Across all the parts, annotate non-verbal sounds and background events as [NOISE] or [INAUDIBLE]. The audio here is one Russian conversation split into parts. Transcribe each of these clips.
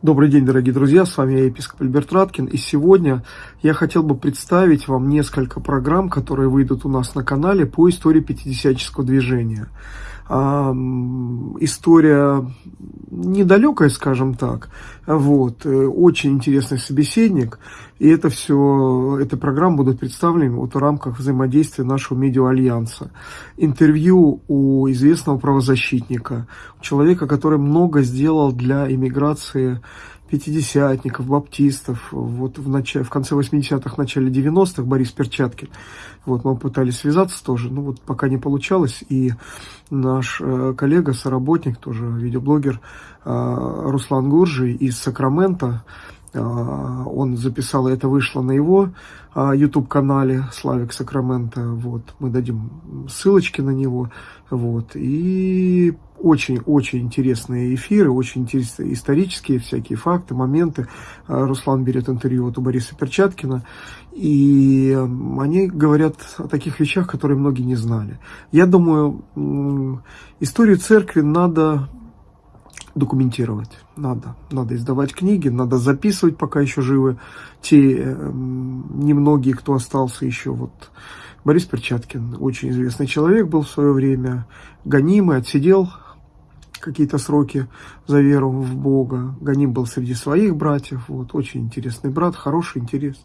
Добрый день, дорогие друзья, с вами я, епископ Альберт Раткин, и сегодня я хотел бы представить вам несколько программ, которые выйдут у нас на канале по истории пятидесятнического движения. История недалекая, скажем так, вот, э, очень интересный собеседник, и это все, эта программа будут представлены вот в рамках взаимодействия нашего медиа-альянса. Интервью у известного правозащитника, человека, который много сделал для иммиграции пятидесятников, баптистов, вот в, начале, в конце 80-х, начале 90-х Борис Перчаткин. Вот мы пытались связаться тоже, но вот пока не получалось. И наш э, коллега, соработник, тоже видеоблогер э, Руслан Гуржий из Сакрамента, э, он записал, это вышло на его YouTube-канале Славик Сакрамента. Вот, мы дадим ссылочки на него. Вот, и очень-очень интересные эфиры, очень интересные исторические всякие факты, моменты. А, Руслан берет интервью вот у Бориса Перчаткина, и они говорят о таких вещах, которые многие не знали. Я думаю, историю церкви надо документировать. Надо. Надо издавать книги, надо записывать, пока еще живы те немногие, кто остался еще. Вот Борис Перчаткин, очень известный человек был в свое время, гонимый, отсидел какие-то сроки за веру в Бога. Ганим был среди своих братьев. Вот, очень интересный брат, хороший интерес.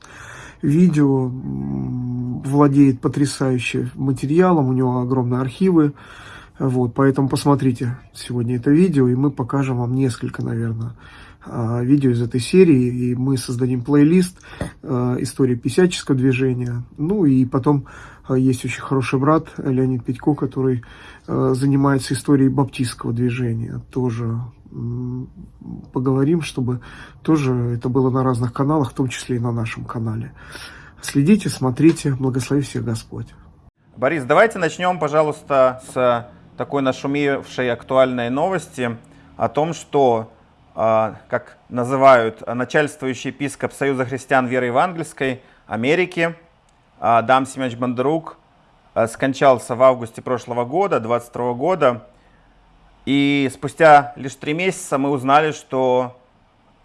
Видео владеет потрясающим материалом, у него огромные архивы. Вот, поэтому посмотрите сегодня это видео, и мы покажем вам несколько, наверное, а, видео из этой серии, и мы создадим плейлист а, «История писяческого движения». Ну и потом а, есть очень хороший брат Леонид Петько, который занимается историей баптистского движения. Тоже поговорим, чтобы тоже это было на разных каналах, в том числе и на нашем канале. Следите, смотрите, благослови всех Господь. Борис, давайте начнем, пожалуйста, с такой нашумевшей актуальной новости о том, что а, как называют начальствующий епископ Союза христиан веры евангельской Америки, Адам Семенович Бондарук, а, скончался в августе прошлого года, 22 года. И спустя лишь три месяца мы узнали, что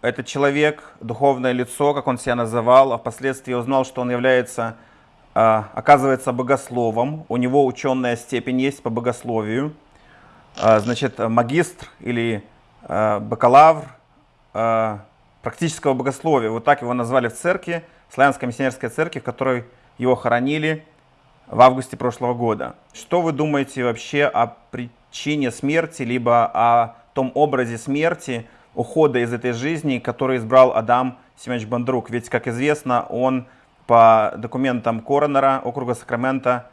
этот человек, духовное лицо, как он себя называл, а впоследствии узнал, что он является, а, оказывается, богословом. У него ученая степень есть по богословию. Значит, магистр или Э, бакалавр э, практического богословия. Вот так его назвали в церкви, Славянской миссионерской церкви, в которой его хоронили в августе прошлого года. Что вы думаете вообще о причине смерти, либо о том образе смерти, ухода из этой жизни, который избрал Адам Семенович Бандрук? Ведь, как известно, он по документам коронера округа Сакрамента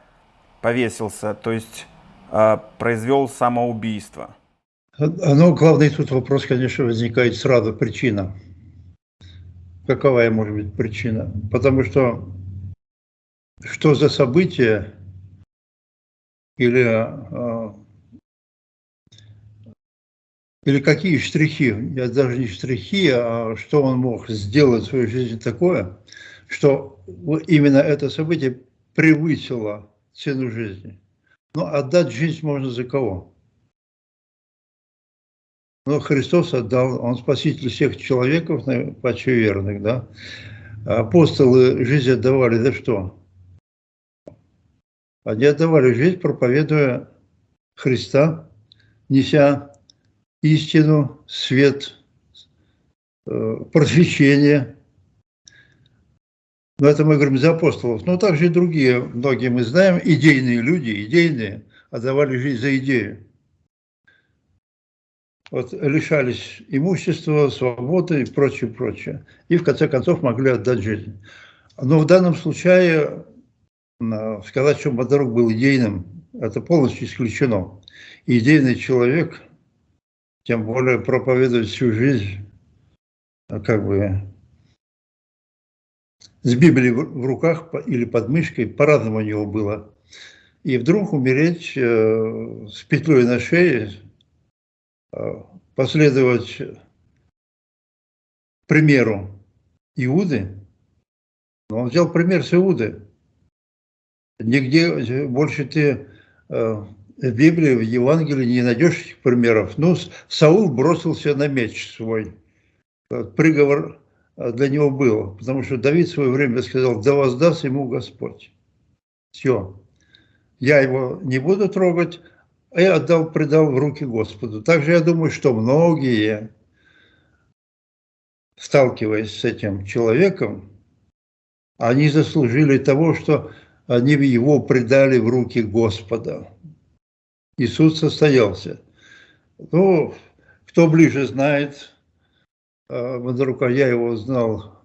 повесился, то есть э, произвел самоубийство. Ну, главный тут вопрос, конечно, возникает сразу причина. Какова может быть причина? Потому что что за событие или, а, или какие штрихи, я даже не штрихи, а что он мог сделать в своей жизни такое, что именно это событие превысило цену жизни. Но отдать жизнь можно за кого? Но Христос отдал, Он спаситель всех человеков, почти верных, да. Апостолы жизнь отдавали за что? Они отдавали жизнь, проповедуя Христа, неся истину, свет, э, просвещение. Но это мы говорим за апостолов. Но также и другие, многие мы знаем, идейные люди, идейные, отдавали жизнь за идею вот, лишались имущества, свободы и прочее, прочее. И в конце концов могли отдать жизнь. Но в данном случае сказать, что Бондарук был идейным, это полностью исключено. идейный человек, тем более проповедует всю жизнь, как бы с Библией в руках или под мышкой, по-разному у него было. И вдруг умереть э, с петлей на шее, последовать примеру Иуды, но он взял пример с Иуды. Нигде больше ты э, в Библии, в Евангелии не найдешь этих примеров. Ну, Саул бросился на меч свой. приговор для него был, потому что Давид в свое время сказал, да воздаст ему Господь. Все, я его не буду трогать, а я отдал, предал в руки Господу. Также я думаю, что многие, сталкиваясь с этим человеком, они заслужили того, что они его предали в руки Господа. И суд состоялся. Ну, кто ближе знает, Бондарука, я его знал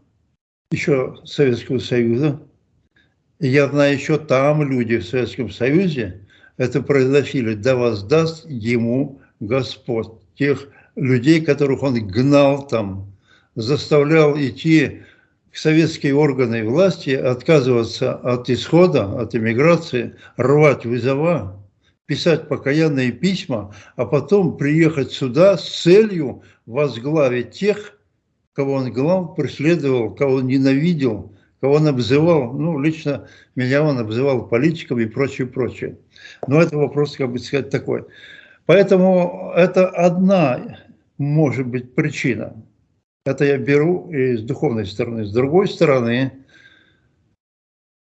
еще Советского Союза. Я знаю, еще там люди в Советском Союзе это произносили, да воздаст ему Господь. Тех людей, которых он гнал там, заставлял идти советские органы власти, отказываться от исхода, от иммиграции, рвать вызова, писать покаянные письма, а потом приехать сюда с целью возглавить тех, кого он гнал, преследовал, кого он ненавидел, кого он обзывал, ну, лично меня он обзывал политиком и прочее, прочее. Но это вопрос, как бы сказать, такой. Поэтому это одна, может быть, причина. Это я беру и с духовной стороны. С другой стороны,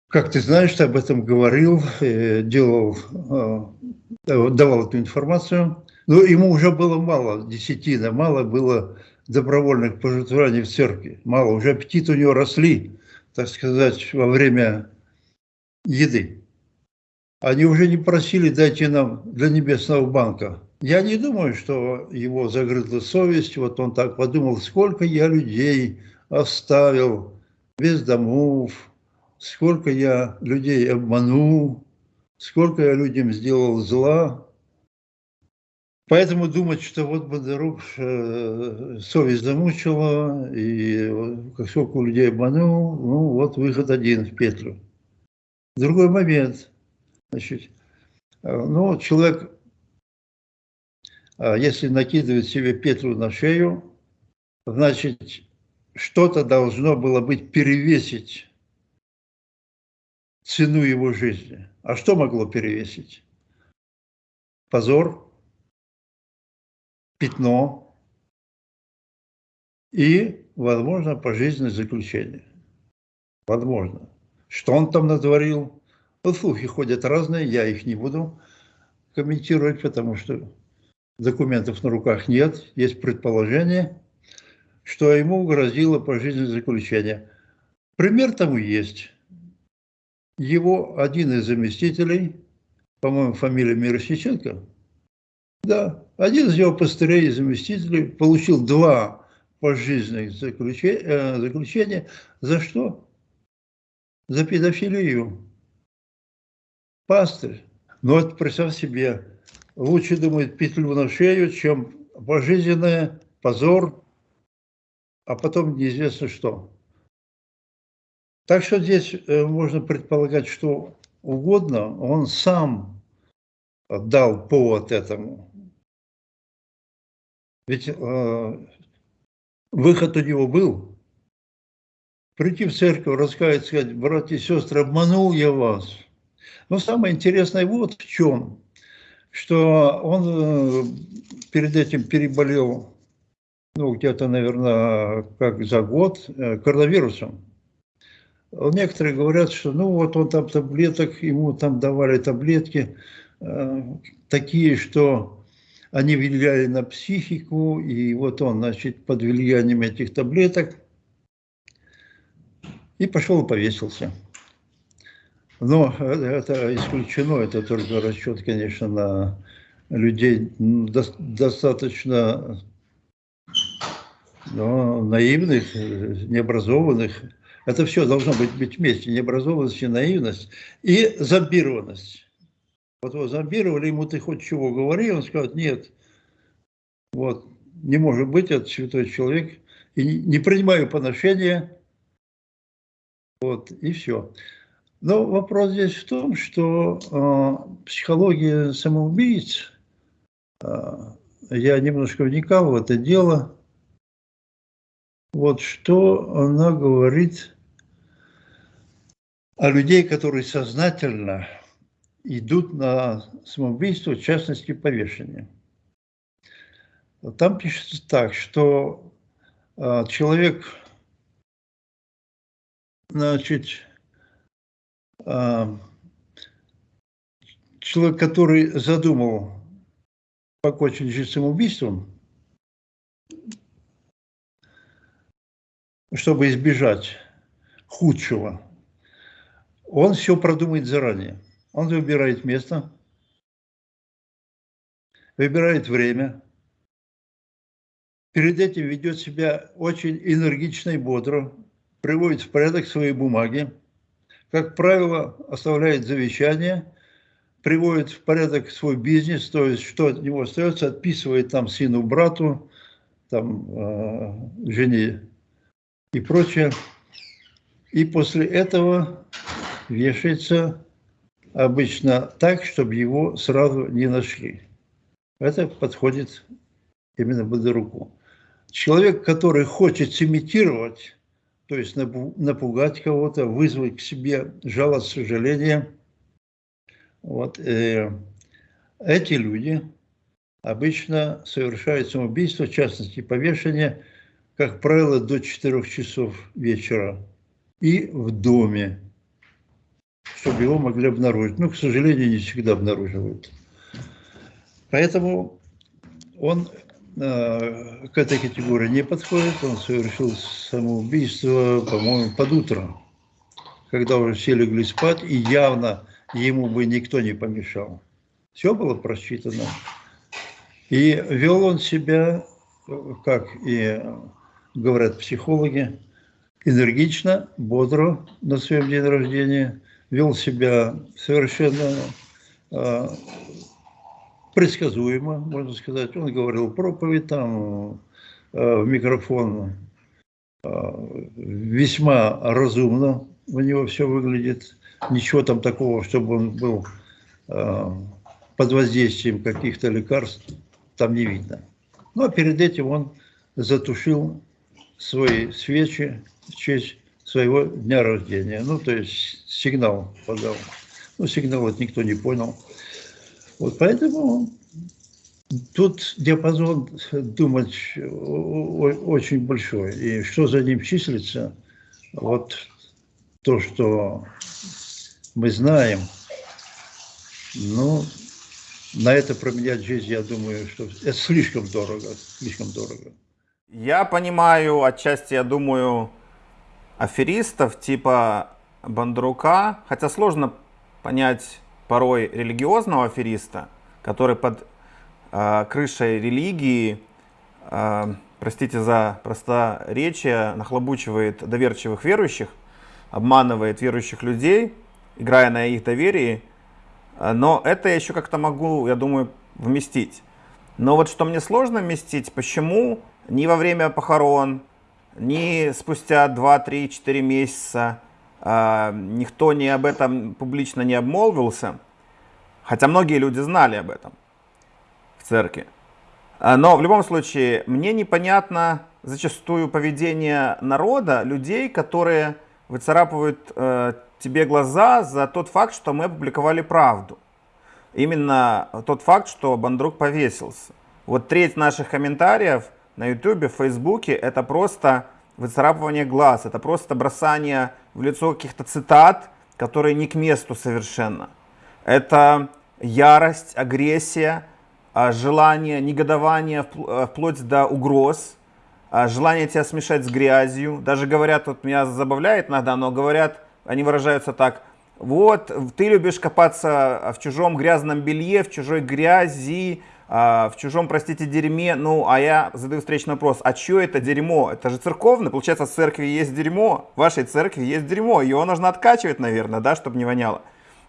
как ты знаешь, ты об этом говорил, э, делал, э, давал эту информацию. Но ему уже было мало, десятина, мало было добровольных пожертвований в церкви. Мало, уже аппетит у него росли, так сказать, во время еды. Они уже не просили, дайте нам для Небесного банка я не думаю, что его загрызла совесть, вот он так подумал, сколько я людей оставил без домов, сколько я людей обманул, сколько я людям сделал зла. Поэтому думать, что вот Бондарук э, совесть замучила, и сколько людей обманул, ну вот выход один в петлю. Другой момент. Значит, э, ну, человек если накидывать себе петлю на шею, значит, что-то должно было быть перевесить цену его жизни. А что могло перевесить? Позор, пятно и, возможно, пожизненное заключение. Возможно. Что он там натворил? Вот слухи ходят разные, я их не буду комментировать, потому что документов на руках нет, есть предположение, что ему грозило пожизненное заключение. Пример тому есть. Его один из заместителей, по-моему, фамилия Мирошниченко, да, один из его пастырей и заместителей получил два пожизненных заключения, э, заключения. За что? За педофилию. Пастырь. Но вот представь себе, лучше думает петлю на шею, чем пожизненное, позор, а потом неизвестно что. Так что здесь э, можно предполагать, что угодно, он сам дал повод этому. Ведь э, выход у него был. Прийти в церковь, раскаяться, сказать, братья и сестры, обманул я вас. Но самое интересное вот в чем что он э, перед этим переболел, ну, где-то, наверное, как за год, э, коронавирусом. Некоторые говорят, что ну вот он там таблеток, ему там давали таблетки э, такие, что они влияли на психику, и вот он, значит, под влиянием этих таблеток и пошел и повесился. Но это исключено, это только расчет, конечно, на людей достаточно ну, наивных, необразованных. Это все должно быть, быть вместе, необразованность и наивность, и зомбированность. Вот его зомбировали, ему ты хоть чего говори, он скажет, нет, вот, не может быть, это святой человек, и не принимаю поношения, вот, и все. Но вопрос здесь в том, что э, психология самоубийц, э, я немножко вникал в это дело, вот что она говорит о людей, которые сознательно идут на самоубийство, в частности, повешение. Там пишется так, что а, человек, значит, человек, который задумал покончить самоубийством, чтобы избежать худшего, он все продумает заранее. Он выбирает место, выбирает время, перед этим ведет себя очень энергично и бодро, приводит в порядок свои бумаги, как правило, оставляет завещание, приводит в порядок свой бизнес, то есть что от него остается, отписывает там сыну, брату, там, э, жене и прочее. И после этого вешается обычно так, чтобы его сразу не нашли. Это подходит именно Бондаруку. Человек, который хочет сымитировать, то есть напугать кого-то, вызвать к себе жалость, сожаление, вот, э, эти люди обычно совершают самоубийство, в частности повешение, как правило, до 4 часов вечера и в доме, чтобы его могли обнаружить. Но, к сожалению, не всегда обнаруживают. Поэтому он к этой категории не подходит. Он совершил самоубийство, по-моему, под утро, когда уже все легли спать, и явно ему бы никто не помешал. Все было просчитано. И вел он себя, как и говорят психологи, энергично, бодро на своем день рождения, вел себя совершенно э, предсказуемо, можно сказать. Он говорил проповедь там э, в микрофон, э, весьма разумно у него все выглядит. Ничего там такого, чтобы он был э, под воздействием каких-то лекарств, там не видно. Ну, а перед этим он затушил свои свечи в честь своего дня рождения. Ну, то есть сигнал подал. Ну, сигнал это никто не понял. Вот поэтому тут диапазон думать очень большой. И что за ним числится, вот то, что мы знаем, ну, на это променять жизнь, я думаю, что это слишком дорого, слишком дорого. Я понимаю, отчасти, я думаю, аферистов типа Бандрука, хотя сложно понять порой религиозного афериста, который под э, крышей религии, э, простите за просторечие, нахлобучивает доверчивых верующих, обманывает верующих людей, играя на их доверии. Но это я еще как-то могу, я думаю, вместить. Но вот что мне сложно вместить, почему ни во время похорон, ни спустя 2, 3, 4 месяца никто не об этом публично не обмолвился, хотя многие люди знали об этом в церкви. А, но в любом случае, мне непонятно зачастую поведение народа, людей, которые выцарапывают э, тебе глаза за тот факт, что мы опубликовали правду. Именно тот факт, что Бандрук повесился. Вот треть наших комментариев – на YouTube, в Фейсбуке, это просто выцарапывание глаз, это просто бросание в лицо каких-то цитат, которые не к месту совершенно. Это ярость, агрессия, а, желание, негодование э, вплоть до угроз, а, желание тебя смешать с грязью. Даже говорят, вот меня забавляет иногда, но говорят, они выражаются так, вот, ты любишь копаться в чужом грязном белье, в чужой грязи, а, в чужом, простите, дерьме, ну, а я задаю встречный вопрос, а что это дерьмо? Это же церковное, получается, в церкви есть дерьмо, в вашей церкви есть дерьмо, его нужно откачивать, наверное, да, чтобы не воняло,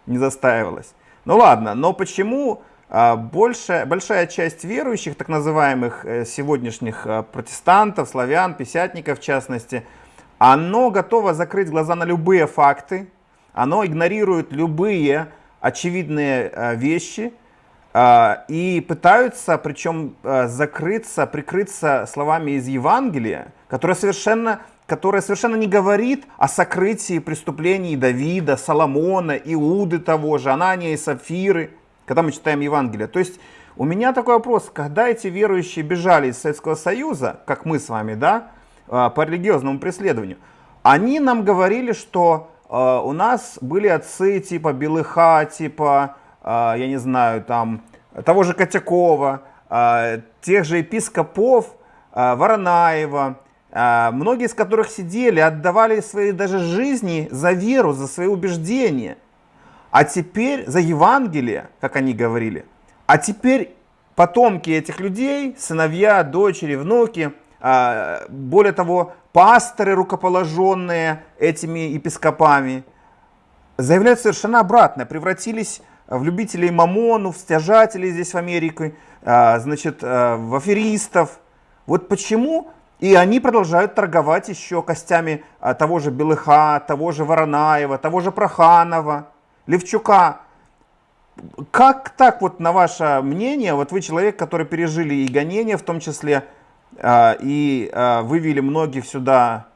не застаивалось. Ну ладно, но почему а, больше, большая часть верующих, так называемых э, сегодняшних а, протестантов, славян, писятников в частности, оно готово закрыть глаза на любые факты, оно игнорирует любые очевидные вещи, а, и пытаются, причем а, закрыться, прикрыться словами из Евангелия, которое совершенно, которое совершенно не говорит о сокрытии преступлений Давида, Соломона, Иуды того же, Анания и Сафиры, когда мы читаем Евангелие. То есть у меня такой вопрос, когда эти верующие бежали из Советского Союза, как мы с вами, да, по религиозному преследованию. Они нам говорили, что у нас были отцы типа Белыха, типа, я не знаю, там, того же Котякова, тех же епископов Воронаева, многие из которых сидели, отдавали свои даже жизни за веру, за свои убеждения. А теперь за Евангелие, как они говорили. А теперь потомки этих людей, сыновья, дочери, внуки, более того, пасторы, рукоположенные этими епископами, заявляют совершенно обратное, превратились в любителей мамону, в стяжателей здесь в Америке, значит, в аферистов. Вот почему и они продолжают торговать еще костями того же Белыха, того же Воронаева, того же Проханова, Левчука. Как так, вот на ваше мнение, вот вы человек, который пережили и гонения в том числе, и вывели многих сюда,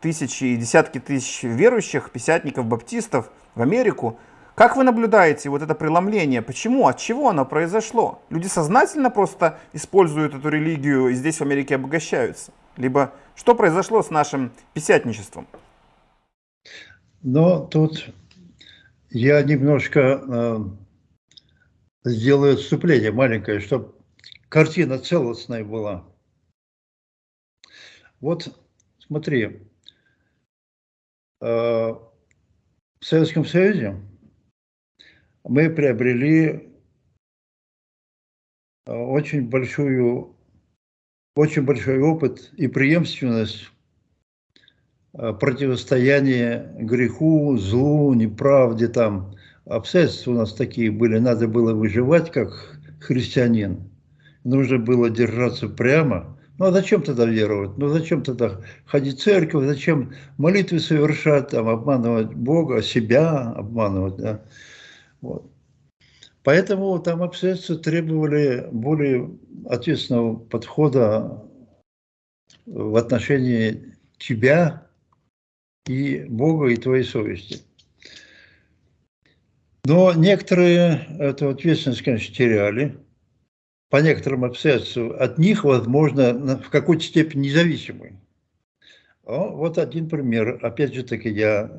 тысячи и десятки тысяч верующих, писятников, баптистов в Америку, как вы наблюдаете вот это преломление? Почему? От чего оно произошло? Люди сознательно просто используют эту религию и здесь в Америке обогащаются? Либо что произошло с нашим писятничеством? Но тут я немножко э, сделаю отступление маленькое, чтобы картина целостная была. Вот смотри, э, в Советском Союзе мы приобрели э, очень большую, очень большой опыт и преемственность э, противостояния греху, злу, неправде там. Обстоятельства у нас такие были, надо было выживать как христианин. Нужно было держаться прямо. Ну а зачем тогда веровать? Ну зачем тогда ходить в церковь? Зачем молитвы совершать, там, обманывать Бога, себя обманывать? Да? Вот. Поэтому там обстоятельства требовали более ответственного подхода в отношении тебя и Бога и твоей совести. Но некоторые эту ответственность, конечно, теряли. По некоторым обстоятельствам от них, возможно, в какой-то степени независимый. Вот один пример. Опять же таки, я,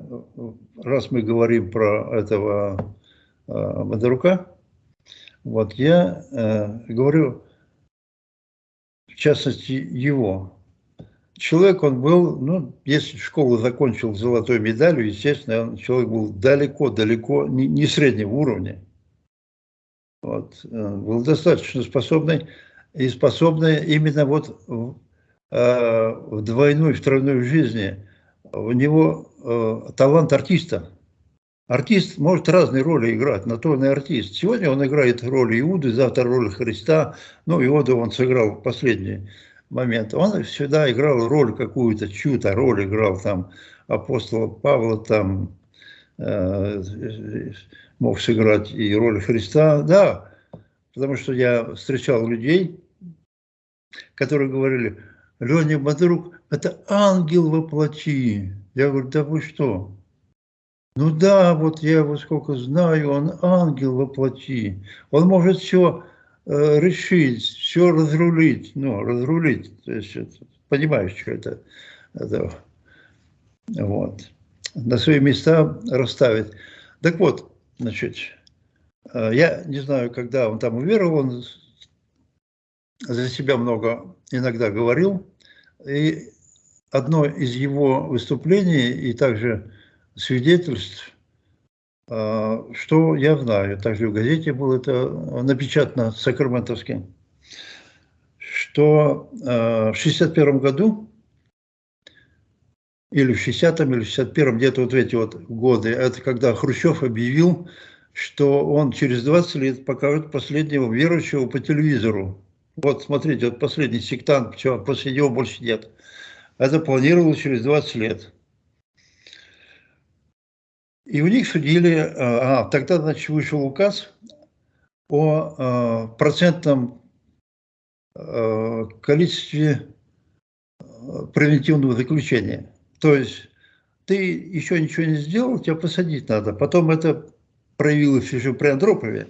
раз мы говорим про этого Бондарука, э, вот я э, говорю, в частности, его. Человек, он был, ну, если школу закончил золотой медалью, естественно, он, человек был далеко-далеко не, не среднего уровня. Вот, э, был достаточно способный, и способный именно вот в, в двойной, в тройной жизни. У него талант артиста – Артист может разные роли играть, и артист. Сегодня он играет роль Иуды, завтра роль Христа. Ну, Иуду он сыграл в последний момент. Он всегда играл роль какую-то, чью-то роль играл там апостола Павла, там э, мог сыграть и роль Христа. Да, потому что я встречал людей, которые говорили, Леня Бодрук, это ангел воплоти. Я говорю, да вы что? Ну да, вот я его сколько знаю, он ангел воплоти. Он может все э, решить, все разрулить. Ну, разрулить, то есть, это, понимаешь, что это, это вот, на свои места расставить. Так вот, значит, э, я не знаю, когда он там уверовал, он за себя много иногда говорил, и одно из его выступлений, и также свидетельств, а, что я знаю, также в газете было это напечатано сакраментовским, что а, в 61 году или в 60-м, или в 61-м, где-то вот эти вот годы, это когда Хрущев объявил, что он через 20 лет покажет последнего верующего по телевизору. Вот, смотрите, вот последний сектант, все, после него больше нет. Это планировалось через 20 лет. И у них судили, э, а, тогда, значит, вышел указ о а, процентном а, количестве превентивного заключения. То есть ты еще ничего не сделал, тебя посадить надо. Потом это проявилось еще при Андропове.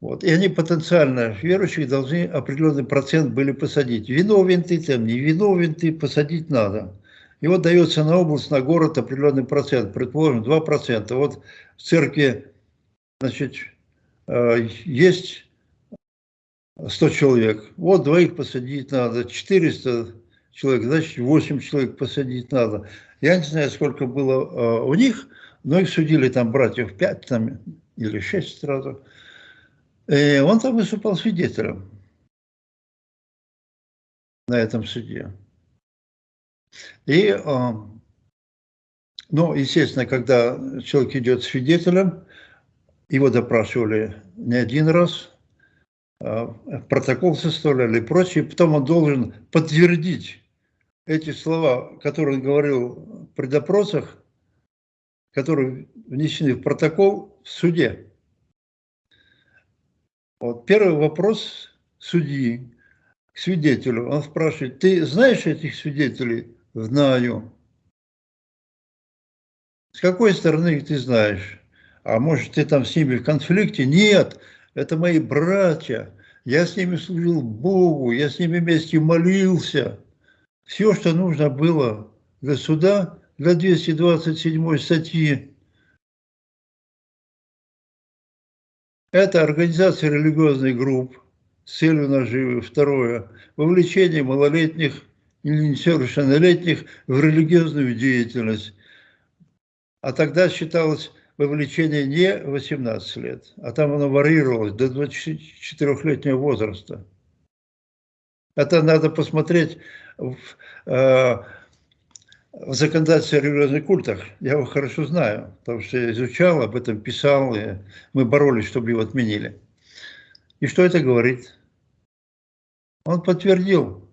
Вот. И они потенциально верующих должны определенный процент были посадить. Виновен ты там, не виновен ты, посадить надо. И вот дается на область, на город определенный процент, предположим, 2%. Вот в церкви, значит, э, есть 100 человек, вот двоих посадить надо, 400 человек, значит 8 человек посадить надо. Я не знаю, сколько было э, у них, но их судили там братьев 5 там, или 6 сразу. И он там выступал свидетелем на этом суде. И, ну, естественно, когда человек идет свидетелем, его допрашивали не один раз, э, протокол составляли и прочее, потом он должен подтвердить эти слова, которые он говорил при допросах, которые внесены в протокол в суде. Вот первый вопрос судьи к свидетелю. Он спрашивает, ты знаешь этих свидетелей? Знаю. С какой стороны ты знаешь? А может, ты там с ними в конфликте? Нет, это мои братья. Я с ними служил Богу, я с ними вместе молился. Все, что нужно было для суда, для 227 статьи. Это организация религиозных групп с целью наживы. Второе. Вовлечение малолетних несовершеннолетних в религиозную деятельность. А тогда считалось вовлечение не 18 лет, а там оно варьировалось до 24-летнего возраста. Это надо посмотреть в, э, в законодательстве о религиозных культах. Я его хорошо знаю, потому что я изучал, об этом писал, и мы боролись, чтобы его отменили. И что это говорит? Он подтвердил,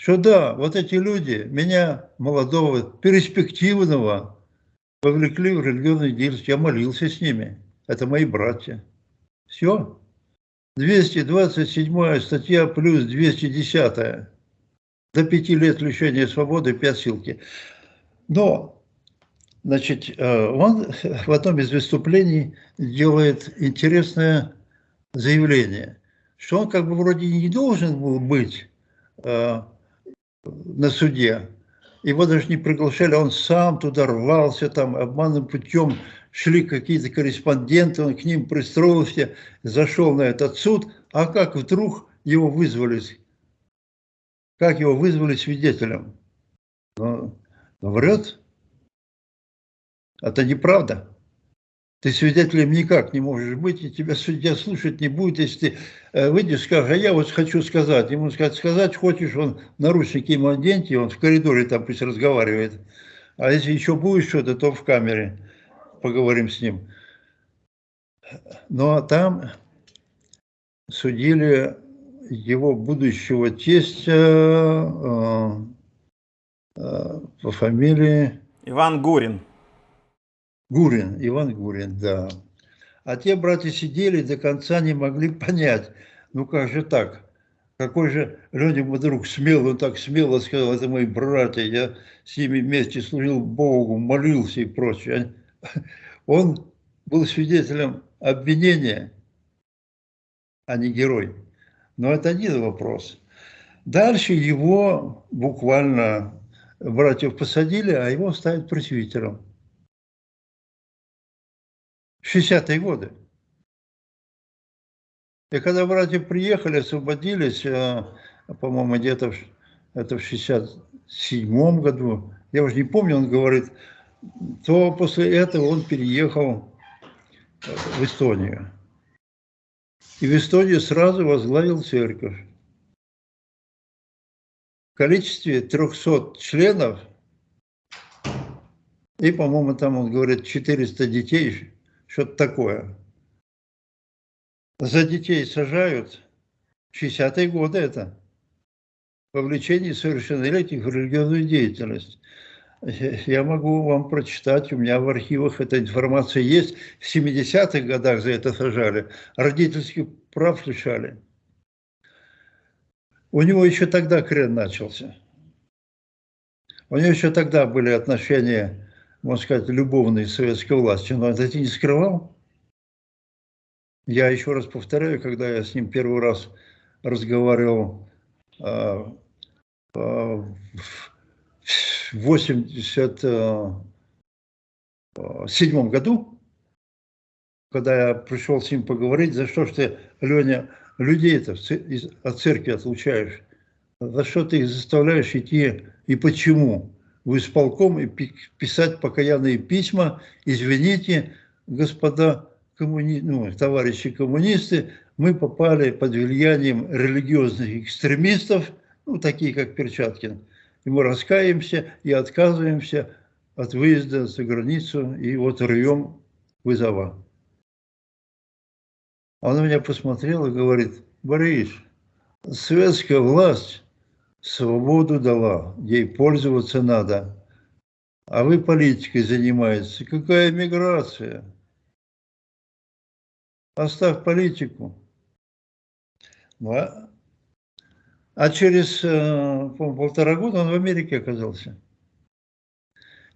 что да, вот эти люди, меня, молодого, перспективного, вовлекли в религиозную деятельность. Я молился с ними. Это мои братья. Все. 227 статья плюс 210 до пяти лет лишения свободы, пять ссылки. Но, значит, э, он [LAUGHS] в одном из выступлений делает интересное заявление, что он как бы вроде не должен был быть э, на суде, его даже не приглашали, он сам туда рвался, там обманным путем шли какие-то корреспонденты, он к ним пристроился, зашел на этот суд, а как вдруг его вызвали как его вызвали свидетелем. Но, но врет. Это неправда. Ты свидетелем никак не можешь быть, и тебя судья слушать не будет, если ты э, выйдешь, скажешь, а я вот хочу сказать. Ему сказать, сказать хочешь, он наручники ему оденьте, он в коридоре там пусть разговаривает. А если еще будет что-то, то в камере поговорим с ним. Но там судили его будущего тестя э, э, по фамилии... Иван Гурин. Гурин, Иван Гурин, да. А те братья сидели до конца не могли понять, ну как же так? Какой же людям вдруг смелый, он так смело сказал, это мои братья, я с ними вместе служил Богу, молился и прочее. Он был свидетелем обвинения, а не герой. Но это один вопрос. Дальше его буквально братьев посадили, а его ставят пресвитером. 60-е годы. И когда братья приехали, освободились, э, по-моему, где-то это в 67 году, я уже не помню, он говорит, то после этого он переехал в Эстонию и в Эстонии сразу возглавил церковь. В количестве 300 членов, и, по-моему, там он говорит 400 детей, что-то такое. За детей сажают 60-е годы это, вовлечение совершеннолетних в религиозную деятельность. Я могу вам прочитать, у меня в архивах эта информация есть. В 70-х годах за это сажали, родительских прав лишали. У него еще тогда крен начался. У него еще тогда были отношения, можно сказать, любовные с советской властью, но это не скрывал. Я еще раз повторяю, когда я с ним первый раз разговаривал э, э, в 87 году, когда я пришел с ним поговорить, за что ж ты, Леня, людей-то от церкви отлучаешь, за что ты их заставляешь идти и почему? В исполком и писать покаянные письма, извините, господа коммуни... ну, товарищи коммунисты, мы попали под влиянием религиозных экстремистов, ну, такие как Перчаткин, и мы раскаемся и отказываемся от выезда за границу и вот рвем вызова. Он на меня посмотрел и говорит, Борис, советская власть свободу дала, ей пользоваться надо. А вы политикой занимаетесь. Какая миграция? Оставь политику. Ну, а, а через э, полтора года он в Америке оказался.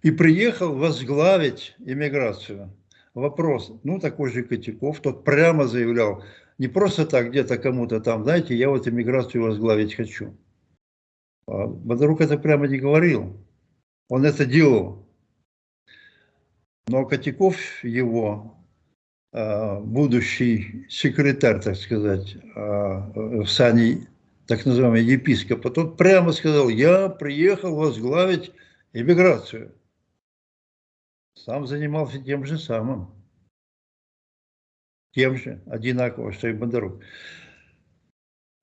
И приехал возглавить иммиграцию. Вопрос, ну такой же Котяков, тот прямо заявлял, не просто так где-то кому-то там, знаете, я вот иммиграцию возглавить хочу. А Бодорук это прямо не говорил. Он это делал. Но Котяков его, а, будущий секретарь, так сказать, а, в сане так называемого епископа, тот прямо сказал, я приехал возглавить иммиграцию. Сам занимался тем же самым. Тем же, одинаково, что и Бондарук.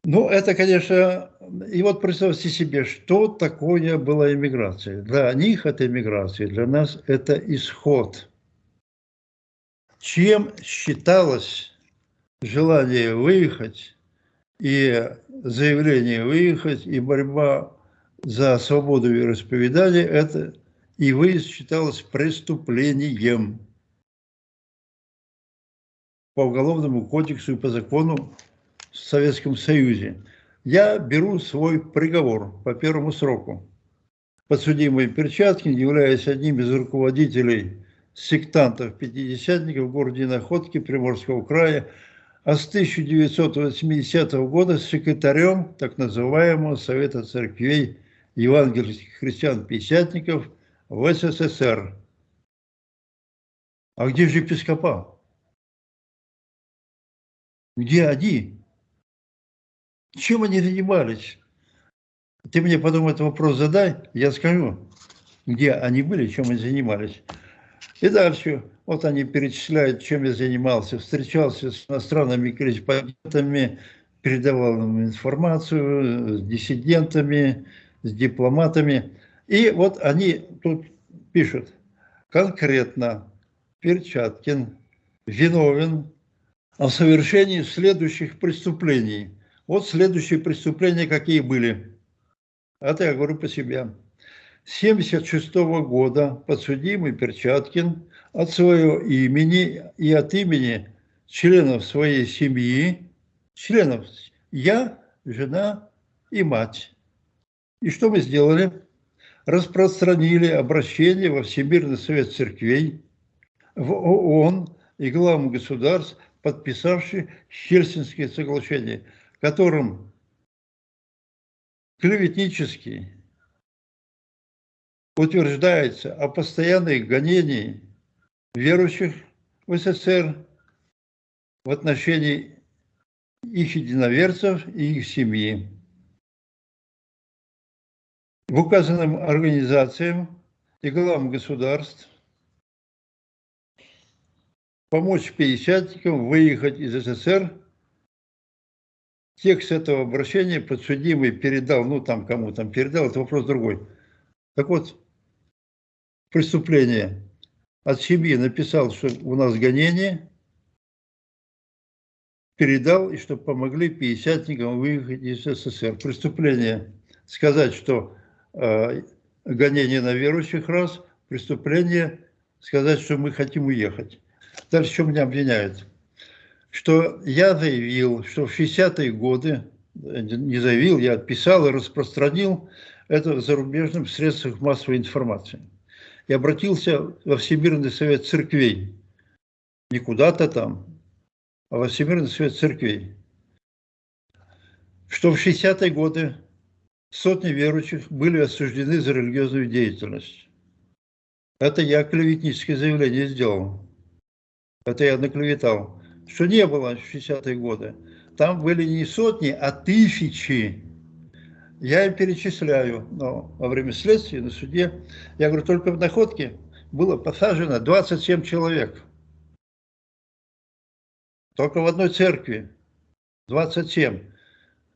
Ну, это, конечно, и вот представьте себе, что такое была иммиграция. Для них это иммиграция, для нас это исход. Чем считалось желание выехать и заявление выехать, и борьба за свободу вероисповедания, это и выезд считалось преступлением по уголовному кодексу и по закону в Советском Союзе. Я беру свой приговор по первому сроку. Подсудимый Перчаткин, являясь одним из руководителей сектантов-пятидесятников в городе Находки Приморского края, а с 1980 года секретарем так называемого Совета церквей евангельских христиан-пятидесятников в СССР. А где же епископа? Где они? Чем они занимались? Ты мне потом этот вопрос задай, я скажу, где они были, чем они занимались. И дальше, вот они перечисляют, чем я занимался. Встречался с иностранными корреспондентами, передавал им информацию, с диссидентами, с дипломатами. И вот они тут пишут, конкретно Перчаткин виновен о совершении следующих преступлений – вот следующие преступления какие были. Это я говорю по себе. С 1976 года подсудимый Перчаткин от своего имени и от имени членов своей семьи, членов я, жена и мать. И что мы сделали? Распространили обращение во Всемирный совет церквей, в ООН и главам государств, подписавшие Хельсинские соглашения – которым клеветнически утверждается о постоянных гонении верующих в СССР в отношении их единоверцев и их семьи. В указанным организациям и главам государств помочь пятидесятникам выехать из СССР текст этого обращения подсудимый передал, ну там кому там передал, это вопрос другой. Так вот, преступление от семьи написал, что у нас гонение, передал, и чтобы помогли пятидесятникам выехать из СССР. Преступление сказать, что э, гонение на верующих раз, преступление сказать, что мы хотим уехать. Дальше что меня обвиняют? Что я заявил, что в 60-е годы, не заявил, я отписал и распространил это в зарубежных средствах массовой информации. И обратился во Всемирный совет церквей. Не куда-то там, во Всемирный совет церквей, что в 60-е годы сотни верующих были осуждены за религиозную деятельность. Это я клеветническое заявление сделал. Это я наклеветал. Что не было в 60-е годы. Там были не сотни, а тысячи. Я им перечисляю. Но во время следствия на суде, я говорю, только в находке было посажено 27 человек. Только в одной церкви 27.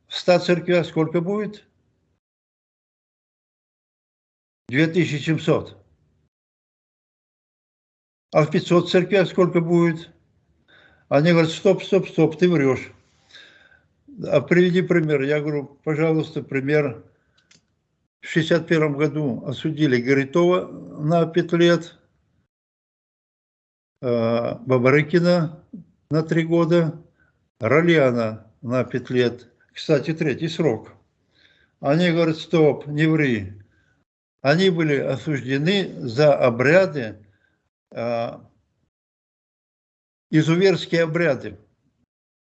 В 100 церквях сколько будет? 2700. А в 500 церквях сколько будет? Они говорят, стоп, стоп, стоп, ты врешь. А приведи пример. Я говорю, пожалуйста, пример. В 61 году осудили Горитова на 5 лет, э, Бабарыкина на 3 года, Ролиана на 5 лет. Кстати, третий срок. Они говорят, стоп, не ври. Они были осуждены за обряды, э, изуверские обряды.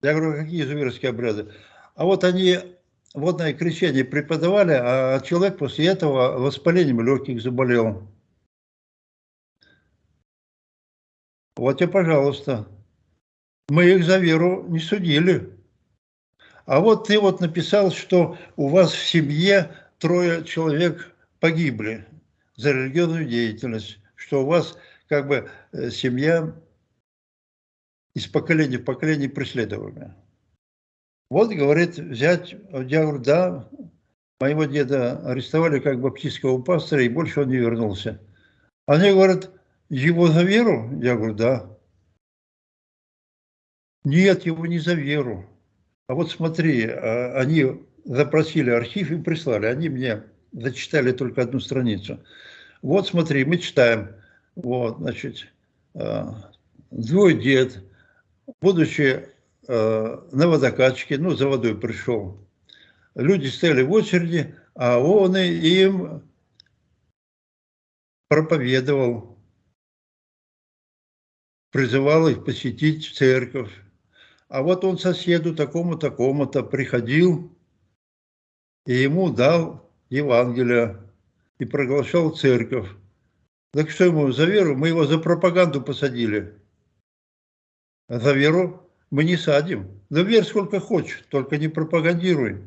Я говорю, какие изуверские обряды? А вот они водное крещение преподавали, а человек после этого воспалением легких заболел. Вот и пожалуйста. Мы их за веру не судили. А вот ты вот написал, что у вас в семье трое человек погибли за религиозную деятельность, что у вас как бы э, семья из поколения в поколение преследуемая. Вот, говорит, взять, я говорю, да, моего деда арестовали как баптистского пастора, и больше он не вернулся. Они говорят, его за веру? Я говорю, да. Нет, его не за веру. А вот смотри, а, они запросили архив и прислали. Они мне зачитали только одну страницу. Вот смотри, мы читаем. Вот, значит, твой а, дед, будучи э, на водокачке, ну, за водой пришел, люди стояли в очереди, а он им проповедовал, призывал их посетить церковь. А вот он соседу такому-такому-то приходил и ему дал Евангелие и проглашал церковь. Так что ему за веру? Мы его за пропаганду посадили. За веру мы не садим. Да верь сколько хочешь, только не пропагандируй.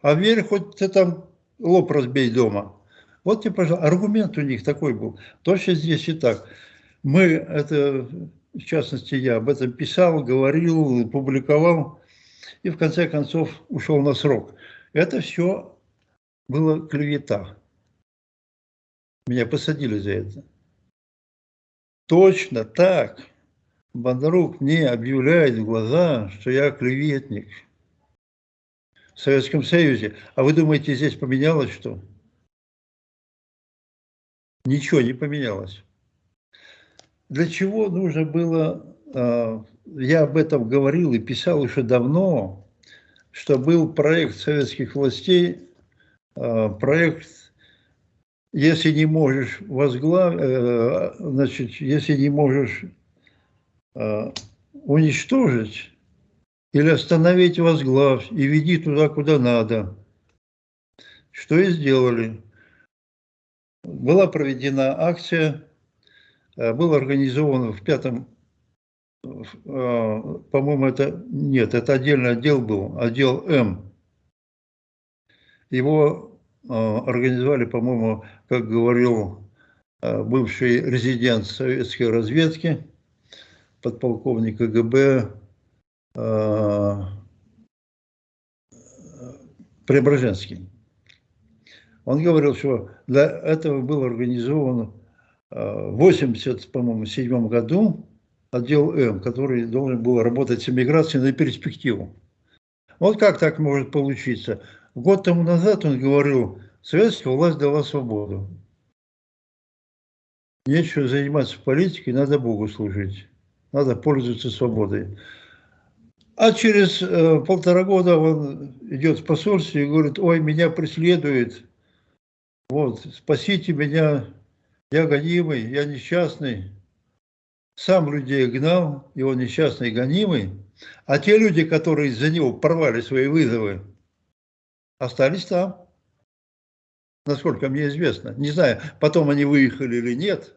А верь, хоть ты там лоб разбей дома. Вот тебе, пожалуйста, аргумент у них такой был. Точно здесь и так. Мы, это, в частности, я об этом писал, говорил, публиковал, и в конце концов ушел на срок. Это все было клевета. Меня посадили за это. Точно так. Бондарук мне объявляет в глаза, что я клеветник в Советском Союзе. А вы думаете, здесь поменялось что? Ничего не поменялось. Для чего нужно было, а, я об этом говорил и писал еще давно, что был проект советских властей, а, проект если не можешь возглавить, э, значит, если не можешь уничтожить или остановить возглавь и веди туда, куда надо. Что и сделали. Была проведена акция, э, был организован в пятом, э, по-моему, это, нет, это отдельный отдел был, отдел М. Его организовали, по-моему, как говорил бывший резидент советской разведки, подполковник КГБ э, Преображенский. Он говорил, что для этого был организован э, в 80, по-моему, седьмом году отдел М, который должен был работать с эмиграцией на перспективу. Вот как так может получиться? Год тому назад он говорил, советская власть дала свободу. Нечего заниматься политикой, надо Богу служить. Надо пользоваться свободой. А через э, полтора года он идет в посольстве и говорит, ой, меня преследует, вот, спасите меня, я гонимый, я несчастный. Сам людей гнал, он несчастный, гонимый. А те люди, которые из-за него порвали свои вызовы, остались там. Насколько мне известно. Не знаю, потом они выехали или нет.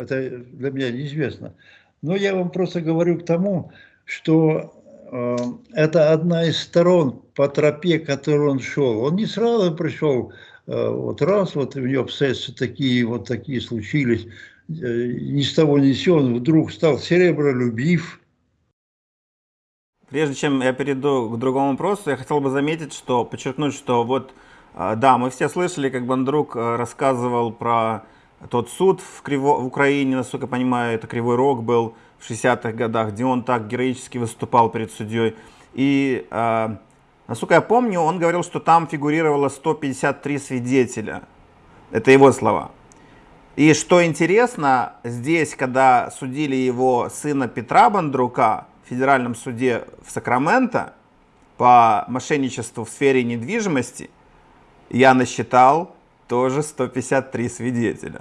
Это для меня неизвестно. Но я вам просто говорю к тому, что э, это одна из сторон по тропе, которую он шел. Он не сразу пришел, э, вот раз, вот у него обстоятельства такие, вот такие случились, э, ни с того ни с сего, он вдруг стал серебролюбив. Прежде чем я перейду к другому вопросу, я хотел бы заметить, что, подчеркнуть, что вот, э, да, мы все слышали, как Бандрук э, рассказывал про тот суд в, Криво, в Украине, насколько я понимаю, это Кривой Рог был в 60-х годах, где он так героически выступал перед судьей. И, э, насколько я помню, он говорил, что там фигурировало 153 свидетеля. Это его слова. И что интересно, здесь, когда судили его сына Петра Бандрука в федеральном суде в Сакраменто по мошенничеству в сфере недвижимости, я насчитал тоже 153 свидетеля.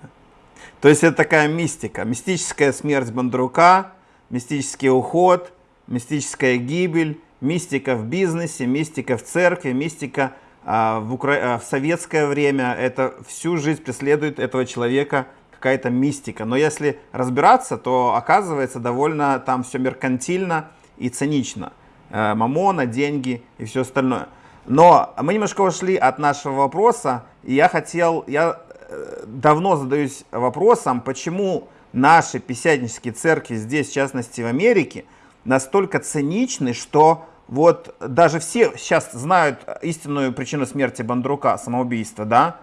То есть это такая мистика, мистическая смерть Бондрука, мистический уход, мистическая гибель, мистика в бизнесе, мистика в церкви, мистика а, в, Укра... А, в советское время. Это всю жизнь преследует этого человека какая-то мистика. Но если разбираться, то оказывается довольно там все меркантильно и цинично. Э, мамона, деньги и все остальное. Но мы немножко ушли от нашего вопроса, и я хотел, я э, давно задаюсь вопросом, почему наши писятнические церкви здесь, в частности в Америке, настолько циничны, что вот даже все сейчас знают истинную причину смерти Бандрука, самоубийство, да?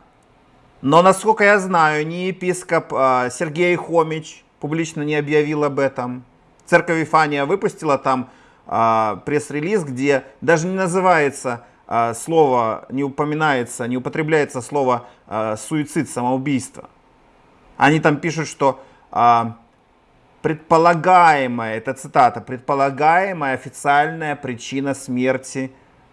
Но, насколько я знаю, ни епископ а, Сергей Хомич публично не объявил об этом. Церковь Вифания выпустила там а, пресс-релиз, где даже не называется слово, не упоминается, не употребляется слово а, суицид, самоубийство. Они там пишут, что а, предполагаемая, это цитата, предполагаемая официальная причина смерти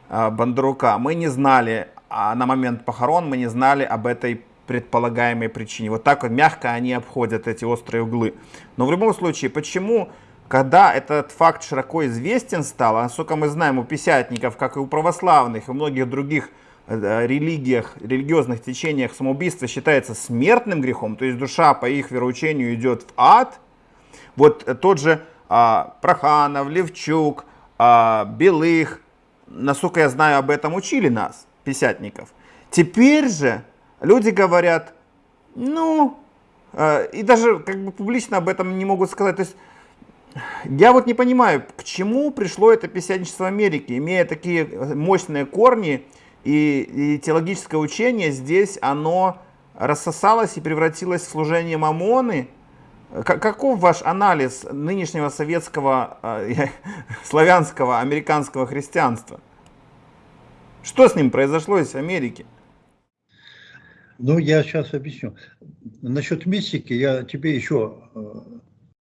Бондарука. Мы не знали на момент похорон, мы не знали об этой предполагаемой причине. Вот так вот мягко они обходят эти острые углы. Но в любом случае, почему когда этот факт широко известен стал, а насколько мы знаем, у писятников, как и у православных, и у многих других э, религиях, религиозных течениях самоубийство считается смертным грехом, то есть душа по их вероучению идет в ад. Вот тот же а, Проханов, Левчук, а, Белых, насколько я знаю, об этом учили нас, писятников. Теперь же люди говорят, ну, э, и даже как бы публично об этом не могут сказать. То есть я вот не понимаю, к чему пришло это писяничество Америки, имея такие мощные корни и, и теологическое учение здесь, оно рассосалось и превратилось в служение мамоны. Каков ваш анализ нынешнего советского, э, [LAUGHS] славянского, американского христианства? Что с ним произошло из Америки? Ну, я сейчас объясню. Насчет мистики я тебе еще э,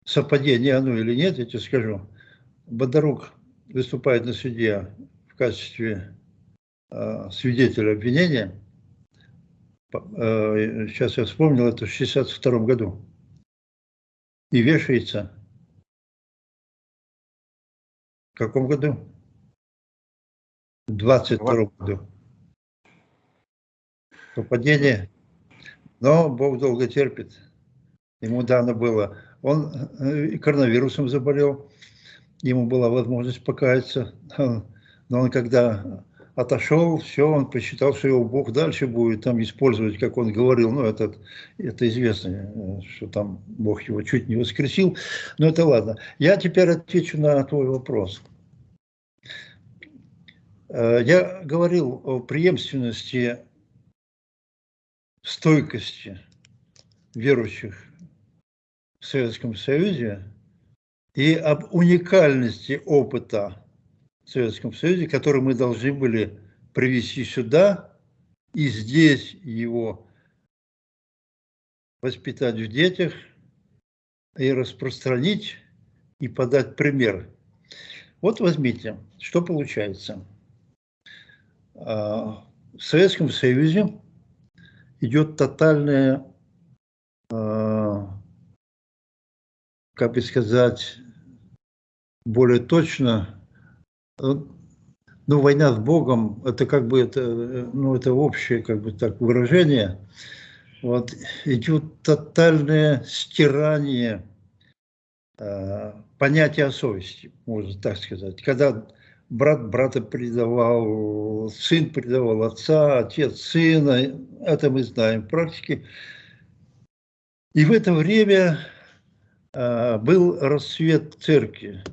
совпадение оно или нет, я тебе скажу. Бондарук выступает на суде в качестве э, свидетеля обвинения. Э, сейчас я вспомнил, это в 62 году. И вешается. В каком году? В 22 году. Совпадение. Но Бог долго терпит. Ему дано было он э, коронавирусом заболел, ему была возможность покаяться, [LAUGHS] но он когда отошел, все, он посчитал, что его Бог дальше будет там использовать, как он говорил, ну, это, это известно, э, что там Бог его чуть не воскресил, но это ладно. Я теперь отвечу на твой вопрос. Э, я говорил о преемственности, стойкости верующих Советском Союзе и об уникальности опыта в Советском Союзе, который мы должны были привести сюда и здесь его воспитать в детях и распространить и подать пример. Вот возьмите, что получается. А, в Советском Союзе идет тотальная как бы сказать, более точно, ну, война с Богом, это как бы это, ну, это общее как бы так выражение. Вот идет тотальное стирание э, понятия совести, можно так сказать. Когда брат брата предавал, сын предавал отца, отец сына, это мы знаем в практике. И в это время э, был расцвет церкви.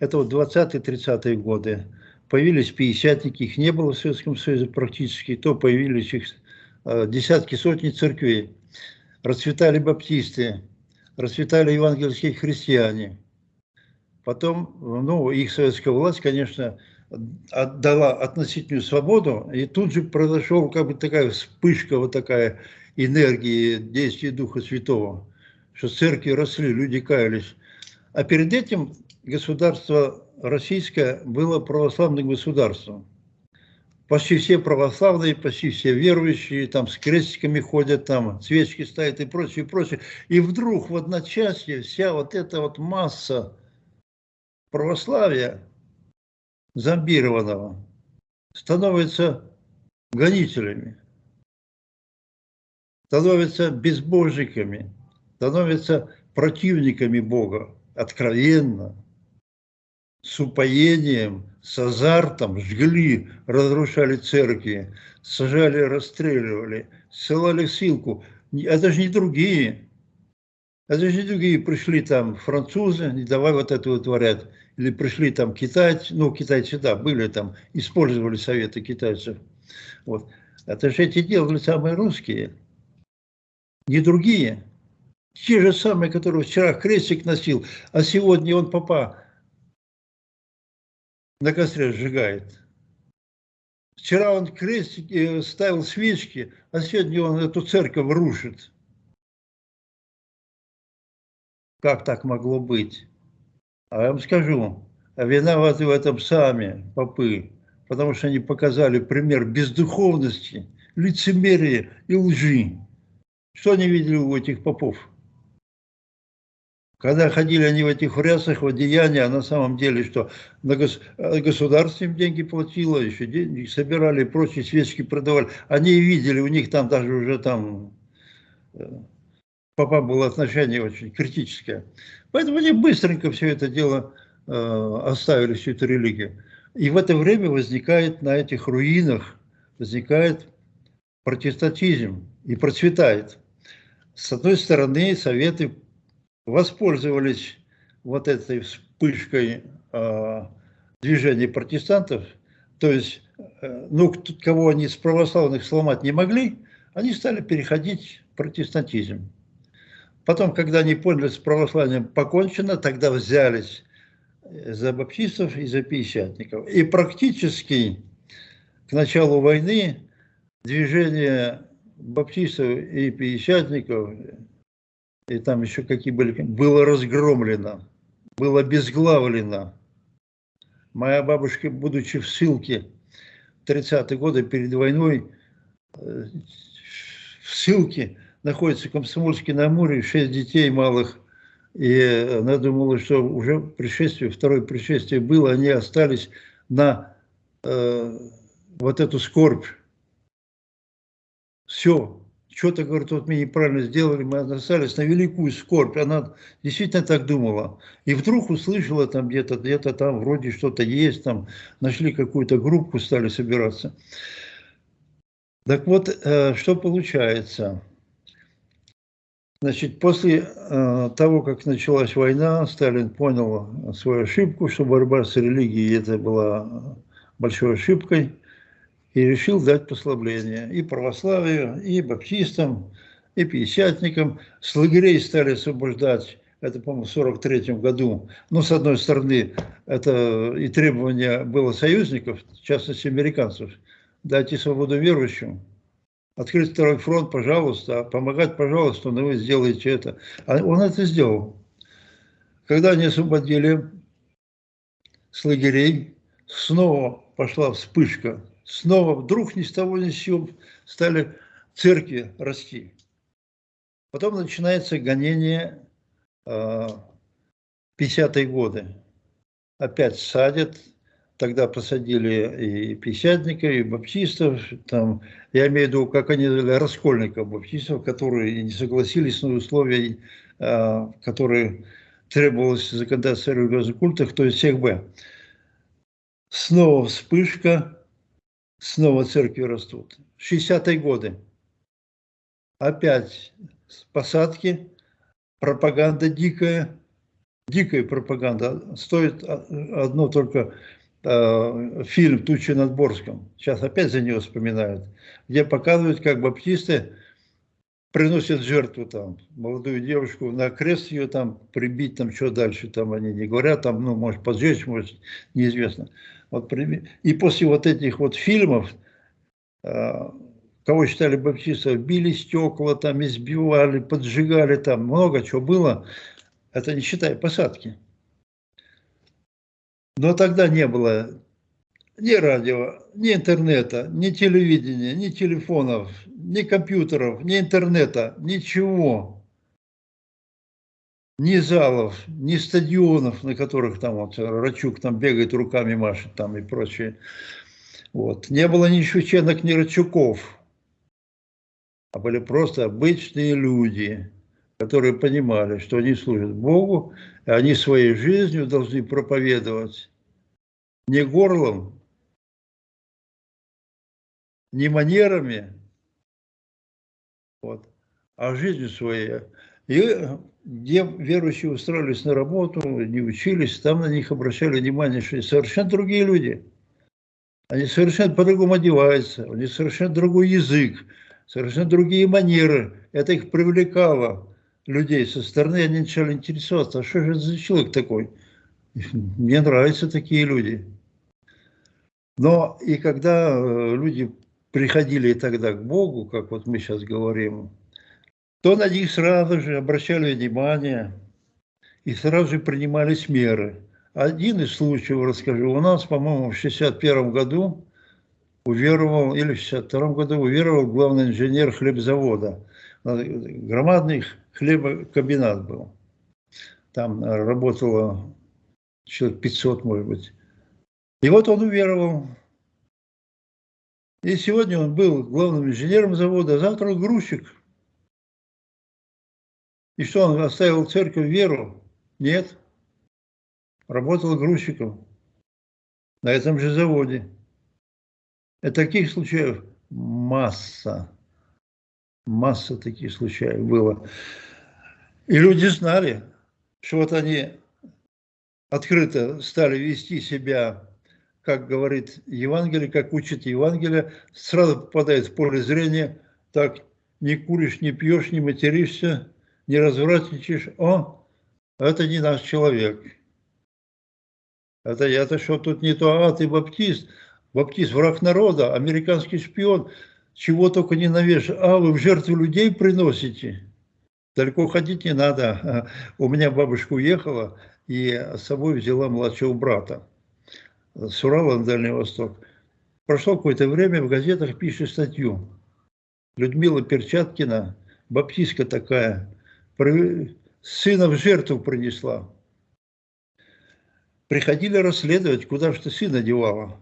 Это вот 20-30-е годы. Появились пятидесятники, их не было в Советском Союзе практически, то появились их э, десятки, сотни церквей. Расцветали баптисты, расцветали евангельские христиане – Потом, ну, их советская власть, конечно, отдала относительную свободу, и тут же произошел как бы такая вспышка, вот такая энергии действия Духа Святого, что церкви росли, люди каялись. А перед этим государство российское было православным государством. Почти все православные, почти все верующие, там с крестиками ходят, там свечки ставят и прочее, и прочее. И вдруг в одночасье вся вот эта вот масса православия зомбированного становятся гонителями, становятся безбожниками, становятся противниками Бога откровенно, с упоением, с азартом жгли, разрушали церкви, сажали, расстреливали, ссылали в ссылку. Это же не другие. Это же не другие пришли там французы, не давай вот это вытворять или пришли там китайцы, ну, китайцы, да, были там, использовали советы китайцев. Вот. Это же эти делали самые русские, не другие. Те же самые, которые вчера крестик носил, а сегодня он папа на костре сжигает. Вчера он крестик э, ставил свечки, а сегодня он эту церковь рушит. Как так могло быть? А я вам скажу, виноваты в этом сами попы, потому что они показали пример бездуховности, лицемерия и лжи. Что они видели у этих попов? Когда ходили они в этих рясах, в одеянии, а на самом деле, что на гос... государство им деньги платило, еще деньги собирали, прочие свечки продавали. Они видели, у них там даже уже там э, папа было отношение очень критическое. Поэтому они быстренько все это дело э, оставили, всю эту религию. И в это время возникает на этих руинах, возникает протестантизм и процветает. С одной стороны, советы воспользовались вот этой вспышкой э, движения протестантов, то есть, э, ну, кого они с православных сломать не могли, они стали переходить в протестантизм. Потом, когда они поняли, с православием покончено, тогда взялись за баптистов и за пятидесятников. И практически к началу войны движение баптистов и пятидесятников, и там еще какие были, было разгромлено, было обезглавлено. Моя бабушка, будучи в ссылке в 30-е годы перед войной, э, в ссылке, находится в Комсомольске на Амуре, шесть детей малых, и она думала, что уже пришествие, второе пришествие было, они остались на э, вот эту скорбь. Все, что-то, говорит, вот мы неправильно сделали, мы остались на великую скорбь. Она действительно так думала. И вдруг услышала там где-то, где-то там вроде что-то есть, там нашли какую-то группу, стали собираться. Так вот, э, что получается? Значит, после э, того, как началась война, Сталин понял свою ошибку, что борьба с религией это была большой ошибкой, и решил дать послабление и православию, и баптистам, и пятидесятникам. С лагерей стали освобождать, это, по-моему, в 1943 году. Но, с одной стороны, это и требование было союзников, в частности, американцев, дайте свободу верующим, открыть второй фронт, пожалуйста, помогать, пожалуйста, но вы сделаете это. А он это сделал. Когда они освободили с лагерей, снова пошла вспышка, снова вдруг ни с того ни с сего стали церкви расти. Потом начинается гонение э, 50-е годы. опять садят. Тогда посадили и пятидесятников, и баптистов. Там, я имею в виду, как они называли, раскольников, баптистов, которые не согласились на условия, а, которые требовалось законодательство религиозных культах, то есть всех Б. Снова вспышка, снова церкви растут. 60-е годы. Опять посадки, пропаганда дикая, дикая пропаганда. Стоит одно только э, фильм «Тучи над Борском». Сейчас опять за него вспоминают. Где показывают, как баптисты приносят жертву там, молодую девушку, на крест ее там прибить, там что дальше, там они не говорят, там, ну, может, поджечь, может, неизвестно. Вот, и после вот этих вот фильмов, э, кого считали баптистов, били стекла, там избивали, поджигали, там много чего было, это не считая посадки. Но тогда не было ни радио, ни интернета, ни телевидения, ни телефонов, ни компьютеров, ни интернета, ничего. Ни залов, ни стадионов, на которых там вот Рачук там бегает, руками машет там и прочее. Вот. Не было ни Шевченок, ни Рачуков, а были просто обычные люди, которые понимали, что они служат Богу, и они своей жизнью должны проповедовать не горлом, не манерами, вот, а жизнью своей. И где верующие устроились на работу, не учились, там на них обращали внимание, что они совершенно другие люди. Они совершенно по-другому одеваются, у них совершенно другой язык, совершенно другие манеры. Это их привлекало, людей со стороны. Они начали интересоваться, а что же это за человек такой? Мне нравятся такие люди. Но и когда э, люди приходили тогда к Богу, как вот мы сейчас говорим, то на них сразу же обращали внимание и сразу же принимались меры. Один из случаев расскажу. У нас, по-моему, в 61 году уверовал, или в 62 году уверовал главный инженер хлебзавода. Громадный хлебокомбинат был. Там работало человек 500, может быть. И вот он уверовал и сегодня он был главным инженером завода, а завтра грузчик. И что, он оставил церковь веру? Нет. Работал грузчиком на этом же заводе. И таких случаев масса. Масса таких случаев было. И люди знали, что вот они открыто стали вести себя как говорит Евангелие, как учит Евангелие, сразу попадает в поле зрения, так, не куришь, не пьешь, не материшься, не развратничаешь, о, это не наш человек. Это я-то что тут не то, а ты баптист, баптист враг народа, американский шпион, чего только не навешаешь, а вы в жертву людей приносите. Далеко ходить не надо. [LAUGHS] У меня бабушка уехала и с собой взяла младшего брата с Урала на Дальний Восток. Прошло какое-то время, в газетах пишет статью. Людмила Перчаткина, баптистка такая, сына в жертву принесла. Приходили расследовать, куда же ты сына девала.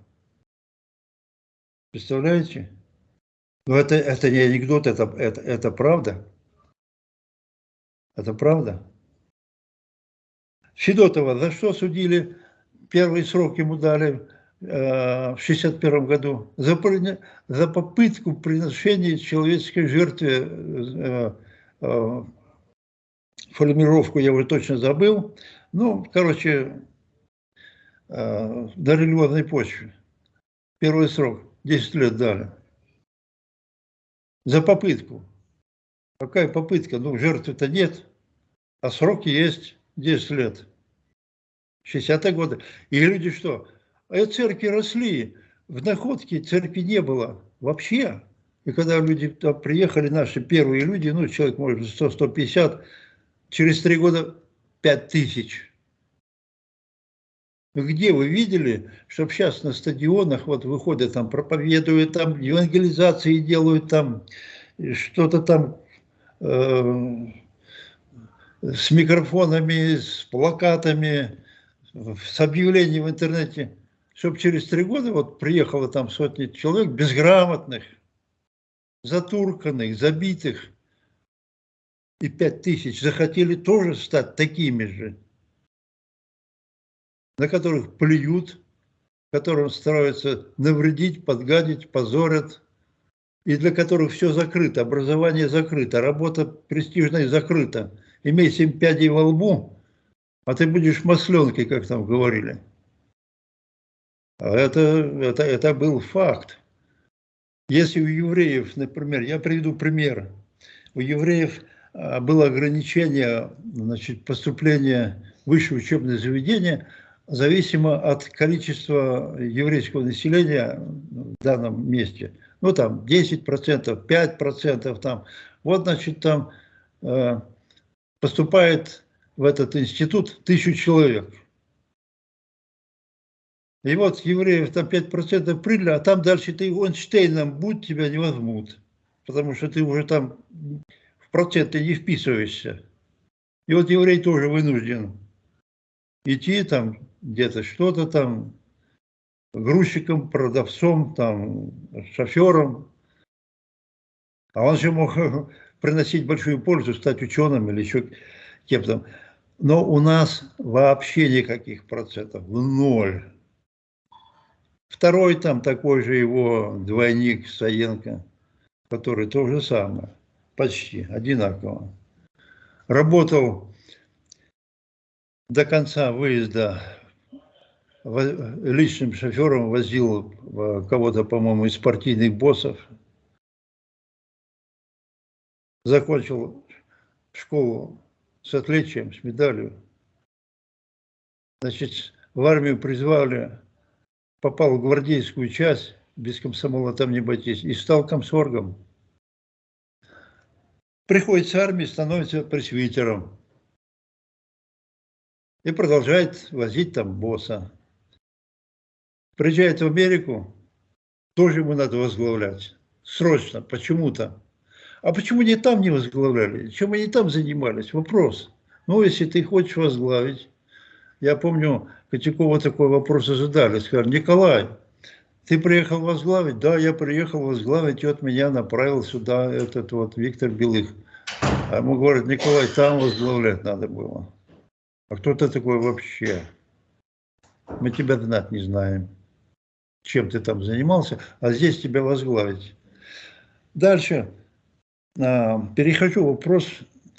Представляете? Но это, это не анекдот, это, это, это правда. Это правда. Федотова за что судили первый срок ему дали э, в 61 году за, за попытку приношения человеческой жертве, э, э, формировку я уже точно забыл, ну, короче, на религиозной почве. Первый срок, 10 лет дали. За попытку. Какая попытка? Ну, жертвы-то нет, а сроки есть 10 лет. 60-е годы. И люди что? А церкви росли, в находке церкви не было вообще. И когда люди приехали, наши первые люди, ну, человек, может, 100-150, через три года 5 тысяч. Где вы видели, чтобы сейчас на стадионах вот выходят, там проповедуют, там евангелизации делают, там что-то там э, с микрофонами, с плакатами, с объявлением в интернете, чтобы через три года вот приехало там сотни человек безграмотных, затурканных, забитых, и пять тысяч захотели тоже стать такими же, на которых плюют, которым стараются навредить, подгадить, позорят, и для которых все закрыто, образование закрыто, работа престижная закрыта. Имей семь пядей во лбу, а ты будешь масленкой, как там говорили. А это, это, это был факт. Если у евреев, например, я приведу пример, у евреев было ограничение значит, поступления в высшее учебное заведение зависимо от количества еврейского населения в данном месте. Ну, там 10%, 5%, там. Вот, значит, там э, поступает в этот институт тысячу человек. И вот евреев там 5% приняли, а там дальше ты Эйнштейном будь, тебя не возьмут. Потому что ты уже там проценты не вписываешься. И вот еврей тоже вынужден идти там где-то что-то там, грузчиком, продавцом, там, шофером. А он же мог [LAUGHS] приносить большую пользу, стать ученым или еще кем-то. Но у нас вообще никаких процентов, ноль. Второй там такой же его двойник Саенко, который то же самое, почти одинаково. Работал до конца выезда личным шофером, возил кого-то, по-моему, из партийных боссов. Закончил школу с отличием, с медалью. Значит, в армию призвали попал в гвардейскую часть, без комсомола там не обойтись, и стал комсоргом. Приходит с армии, становится пресвитером. И продолжает возить там босса. Приезжает в Америку, тоже ему надо возглавлять. Срочно, почему-то. А почему не там не возглавляли? Чем они там занимались? Вопрос. Ну, если ты хочешь возглавить, я помню, Котякова такой вопрос задали. Сказали, Николай, ты приехал возглавить? Да, я приехал возглавить, и вот меня направил сюда этот вот Виктор Белых. А ему говорят, Николай, там возглавлять надо было. А кто ты такой вообще? Мы тебя знать не знаем. Чем ты там занимался, а здесь тебя возглавить. Дальше. А, перехожу вопрос,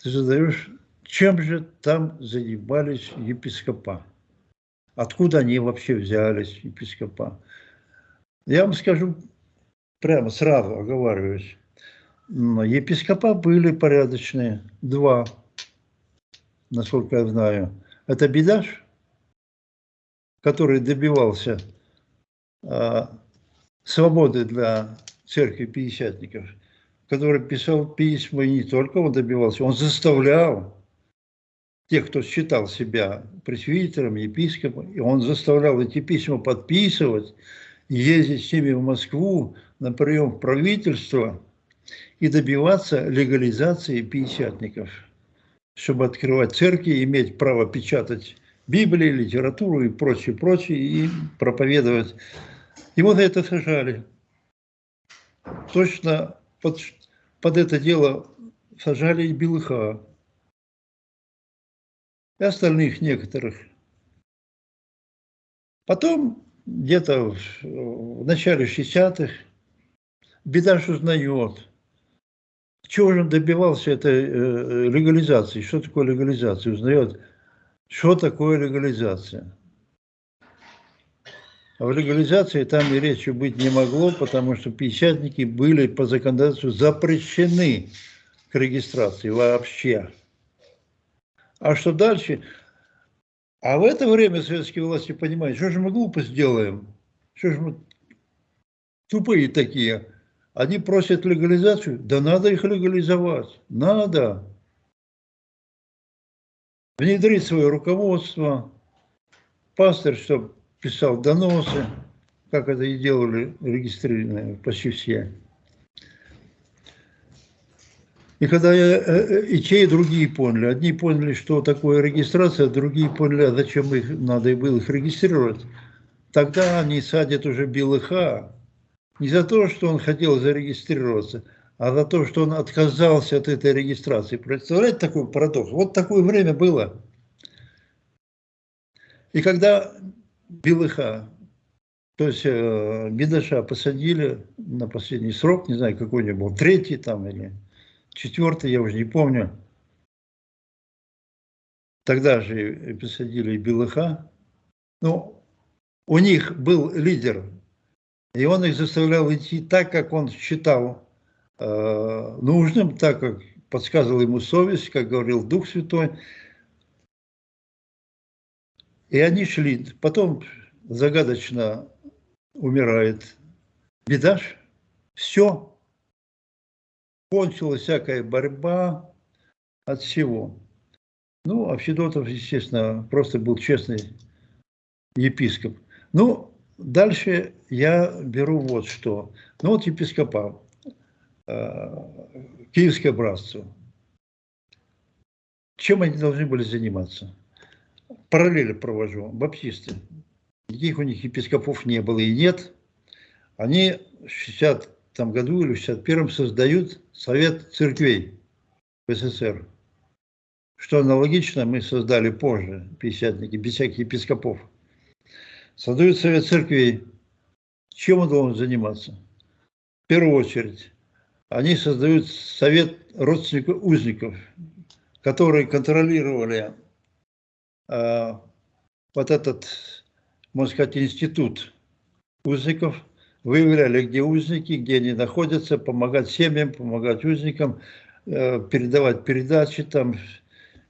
ты задаешь чем же там занимались епископа? Откуда они вообще взялись, епископа? Я вам скажу прямо сразу, оговариваюсь. Епископа были порядочные, два, насколько я знаю. Это Бедаш, который добивался а, свободы для церкви пятидесятников, который писал письма, и не только он добивался, он заставлял тех, кто считал себя пресвитером, епископом, и он заставлял эти письма подписывать, ездить с ними в Москву на прием в правительство и добиваться легализации пятидесятников, чтобы открывать церкви, иметь право печатать Библии, литературу и прочее, прочее, и проповедовать. И вот это сажали. Точно под, под это дело сажали и Белыха и остальных некоторых. Потом, где-то в, в начале 60-х, Бедаш узнает, чего же он добивался этой э, легализации, что такое легализация, узнает, что такое легализация. А в легализации там и речи быть не могло, потому что печатники были по законодательству запрещены к регистрации вообще. А что дальше? А в это время советские власти понимают, что же мы глупость делаем? Что же мы тупые такие? Они просят легализацию, да надо их легализовать, надо. Внедрить свое руководство, пастор, чтобы писал доносы, как это и делали регистрированные почти все. И когда я, э, и те, и другие поняли. Одни поняли, что такое регистрация, другие поняли, а зачем их надо было их регистрировать. Тогда они садят уже Белыха не за то, что он хотел зарегистрироваться, а за то, что он отказался от этой регистрации. Представляете такой парадокс? Вот такое время было. И когда Белыха, то есть э, Бедаша посадили на последний срок, не знаю, какой него был, третий там или четвертый, я уже не помню. Тогда же посадили Белыха. Ну, у них был лидер, и он их заставлял идти так, как он считал э, нужным, так как подсказывал ему совесть, как говорил Дух Святой. И они шли. Потом загадочно умирает Бедаш. Все. Кончилась всякая борьба от всего. Ну, а Федотов, естественно, просто был честный епископ. Ну, дальше я беру вот что. Ну, вот епископа, э, Киевское братство. Чем они должны были заниматься? параллели провожу. Баптисты. Никаких у них епископов не было и нет. Они в 60 году или в 61 создают Совет церквей в СССР. Что аналогично мы создали позже, пятидесятники, без всяких епископов. Создают Совет церквей. Чем он должен заниматься? В первую очередь, они создают Совет родственников узников, которые контролировали а, вот этот, можно сказать, институт узников, выявляли, где узники, где они находятся, помогать семьям, помогать узникам, э, передавать передачи там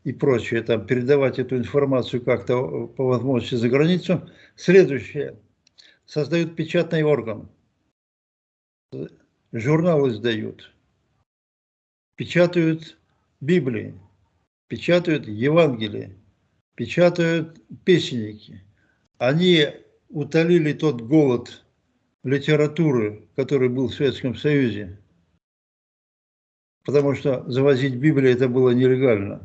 и прочее, там, передавать эту информацию как-то по возможности за границу. Следующее. Создают печатный орган. Журналы издают. Печатают Библии. Печатают Евангелие печатают песенники. Они утолили тот голод литературы, который был в Советском Союзе, потому что завозить Библию это было нелегально.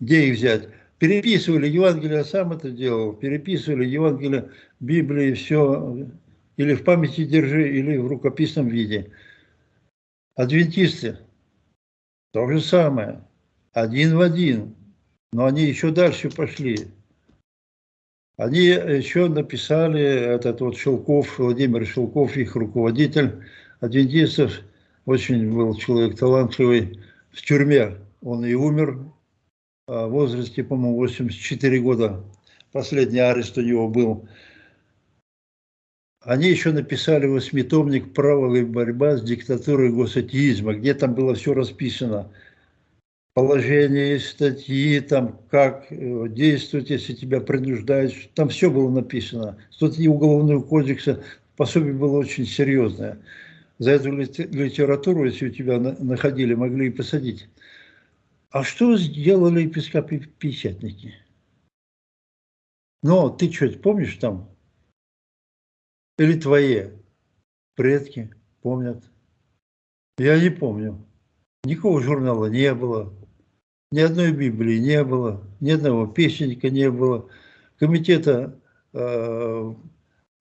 Где их взять? Переписывали Евангелие, сам это делал, переписывали Евангелие, Библии, все, или в памяти держи, или в рукописном виде. Адвентисты, то же самое, один в один. Но они еще дальше пошли. Они еще написали, этот вот Шелков, Владимир Шелков, их руководитель адвентистов, очень был человек талантливый, в тюрьме. Он и умер а в возрасте, по-моему, 84 года. Последний арест у него был. Они еще написали восьмитомник «Правовая борьба с диктатурой госатеизма», где там было все расписано – положение статьи, там, как э, действовать, если тебя принуждают. Там все было написано. Статьи Уголовного кодекса, пособие было очень серьезное. За эту литературу, если у тебя находили, могли и посадить. А что сделали епископы-печатники? Ну, ты что помнишь там? Или твои предки помнят? Я не помню. Никакого журнала не было. Ни одной Библии не было, ни одного песенника не было, комитета э,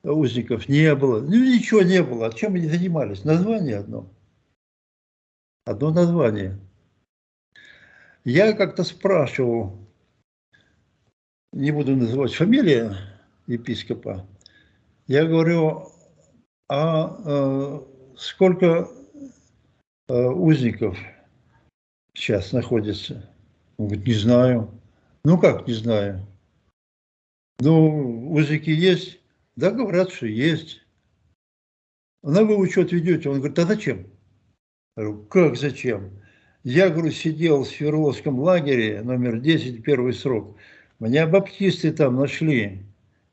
узников не было, ну ничего не было. А чем они занимались? Название одно. Одно название. Я как-то спрашивал, не буду называть фамилию епископа, я говорю, а э, сколько э, узников сейчас находится? Он говорит, не знаю. Ну как не знаю? Ну, узики есть? Да, говорят, что есть. На вы учет ведете? Он говорит, а зачем? Я говорю, как зачем? Я, говорю, сидел в Свердловском лагере, номер 10, первый срок. Меня баптисты там нашли.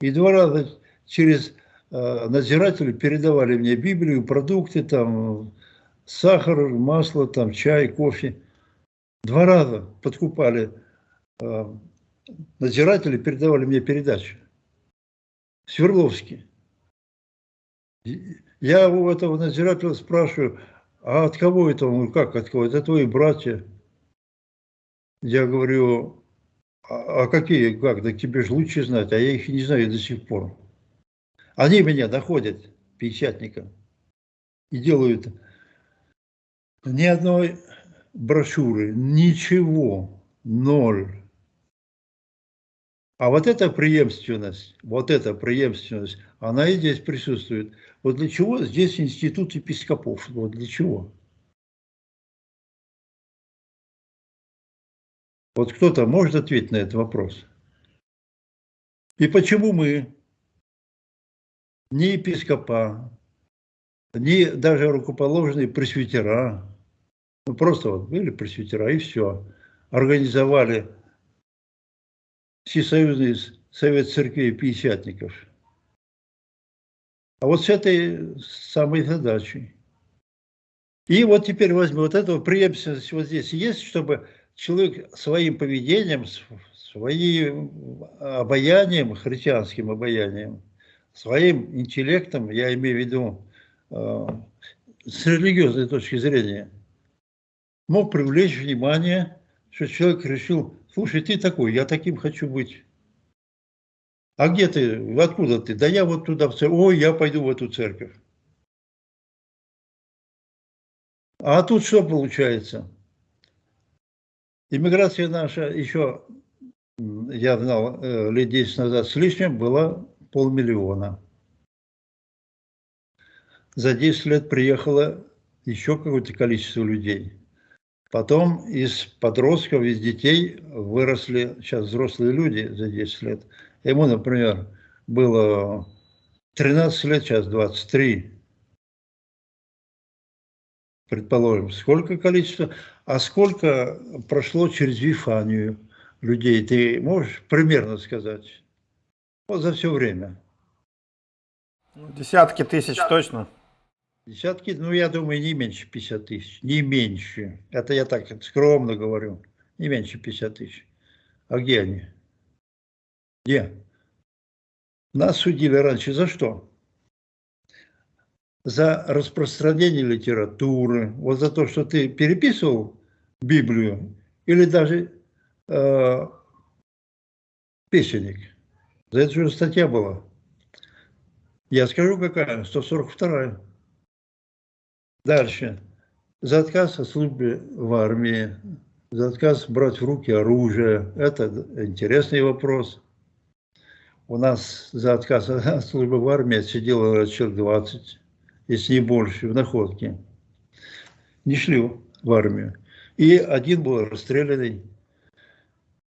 И два раза через э, надзиратели передавали мне Библию, продукты, там, сахар, масло, там, чай, кофе. Два раза подкупали э, надзиратели, передавали мне передачи. Свердловский. Я у этого надзирателя спрашиваю, а от кого это? Он, как от кого? Это твои братья. Я говорю, а, а какие, как, да тебе же лучше знать, а я их не знаю до сих пор. Они меня находят, пятидесятника, и делают ни одной брошюры, ничего, ноль. А вот эта преемственность, вот эта преемственность, она и здесь присутствует. Вот для чего здесь институт епископов? Вот для чего? Вот кто-то может ответить на этот вопрос? И почему мы, ни епископа, ни даже рукоположные пресвитера, ну просто вот были пресвитера и все, организовали Всесоюзный совет церквей пятидесятников. А вот с этой самой задачей. И вот теперь возьмем вот этого преемственность вот здесь есть, чтобы человек своим поведением, своим обаянием, христианским обаянием, своим интеллектом, я имею в виду э, с религиозной точки зрения, мог привлечь внимание, что человек решил, слушай, ты такой, я таким хочу быть. А где ты, откуда ты? Да я вот туда в церковь, ой, я пойду в эту церковь. А тут что получается? Иммиграция наша еще, я знал, э, лет 10 назад с лишним, была полмиллиона. За 10 лет приехало еще какое-то количество людей. Потом из подростков, из детей выросли сейчас взрослые люди за 10 лет. Ему, например, было 13 лет, сейчас 23 предположим, сколько количество, а сколько прошло через Вифанию людей, ты можешь примерно сказать? Вот за все время. Ну, десятки тысяч точно. Десятки, ну я думаю, не меньше 50 тысяч, не меньше. Это я так скромно говорю, не меньше 50 тысяч. А где они? Где? Нас судили раньше за что? за распространение литературы, вот за то, что ты переписывал Библию или даже э, песенник. За это же статья была. Я скажу, какая, 142 Дальше. За отказ от службы в армии, за отказ брать в руки оружие. Это интересный вопрос. У нас за отказ от [LAUGHS] службы в армии сидело человек 20 если не больше, в находке. Не шли в армию. И один был расстрелянный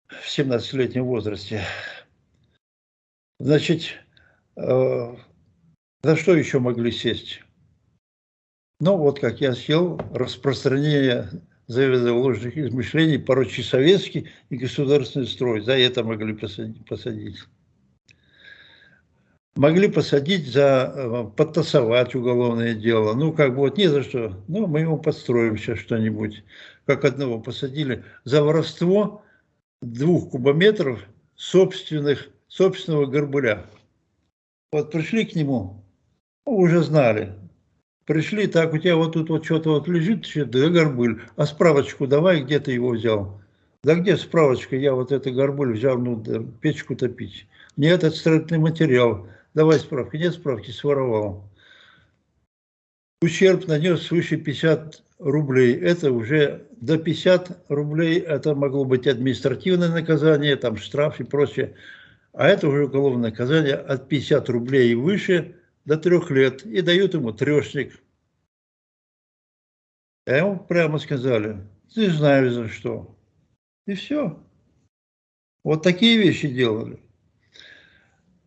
в 17-летнем возрасте. Значит, э, за что еще могли сесть? Ну, вот как я сел, распространение заведа ложных измышлений, порочий советский и государственный строй. За это могли посадить могли посадить за, э, подтасовать уголовное дело. Ну, как бы вот не за что. Ну, мы ему подстроим сейчас что-нибудь. Как одного посадили за воровство двух кубометров собственных, собственного горбуля. Вот пришли к нему, уже знали. Пришли, так, у тебя вот тут вот что-то вот лежит, да горбуль, а справочку давай, где ты его взял? Да где справочка, я вот это горбуль взял, ну, да, печку топить. Нет, это строительный материал. Давай справки. Нет справки, своровал. Ущерб нанес свыше 50 рублей. Это уже до 50 рублей. Это могло быть административное наказание, там штраф и прочее. А это уже уголовное наказание от 50 рублей и выше до трех лет. И дают ему трешник. А ему прямо сказали, ты знаешь за что. И все. Вот такие вещи делали.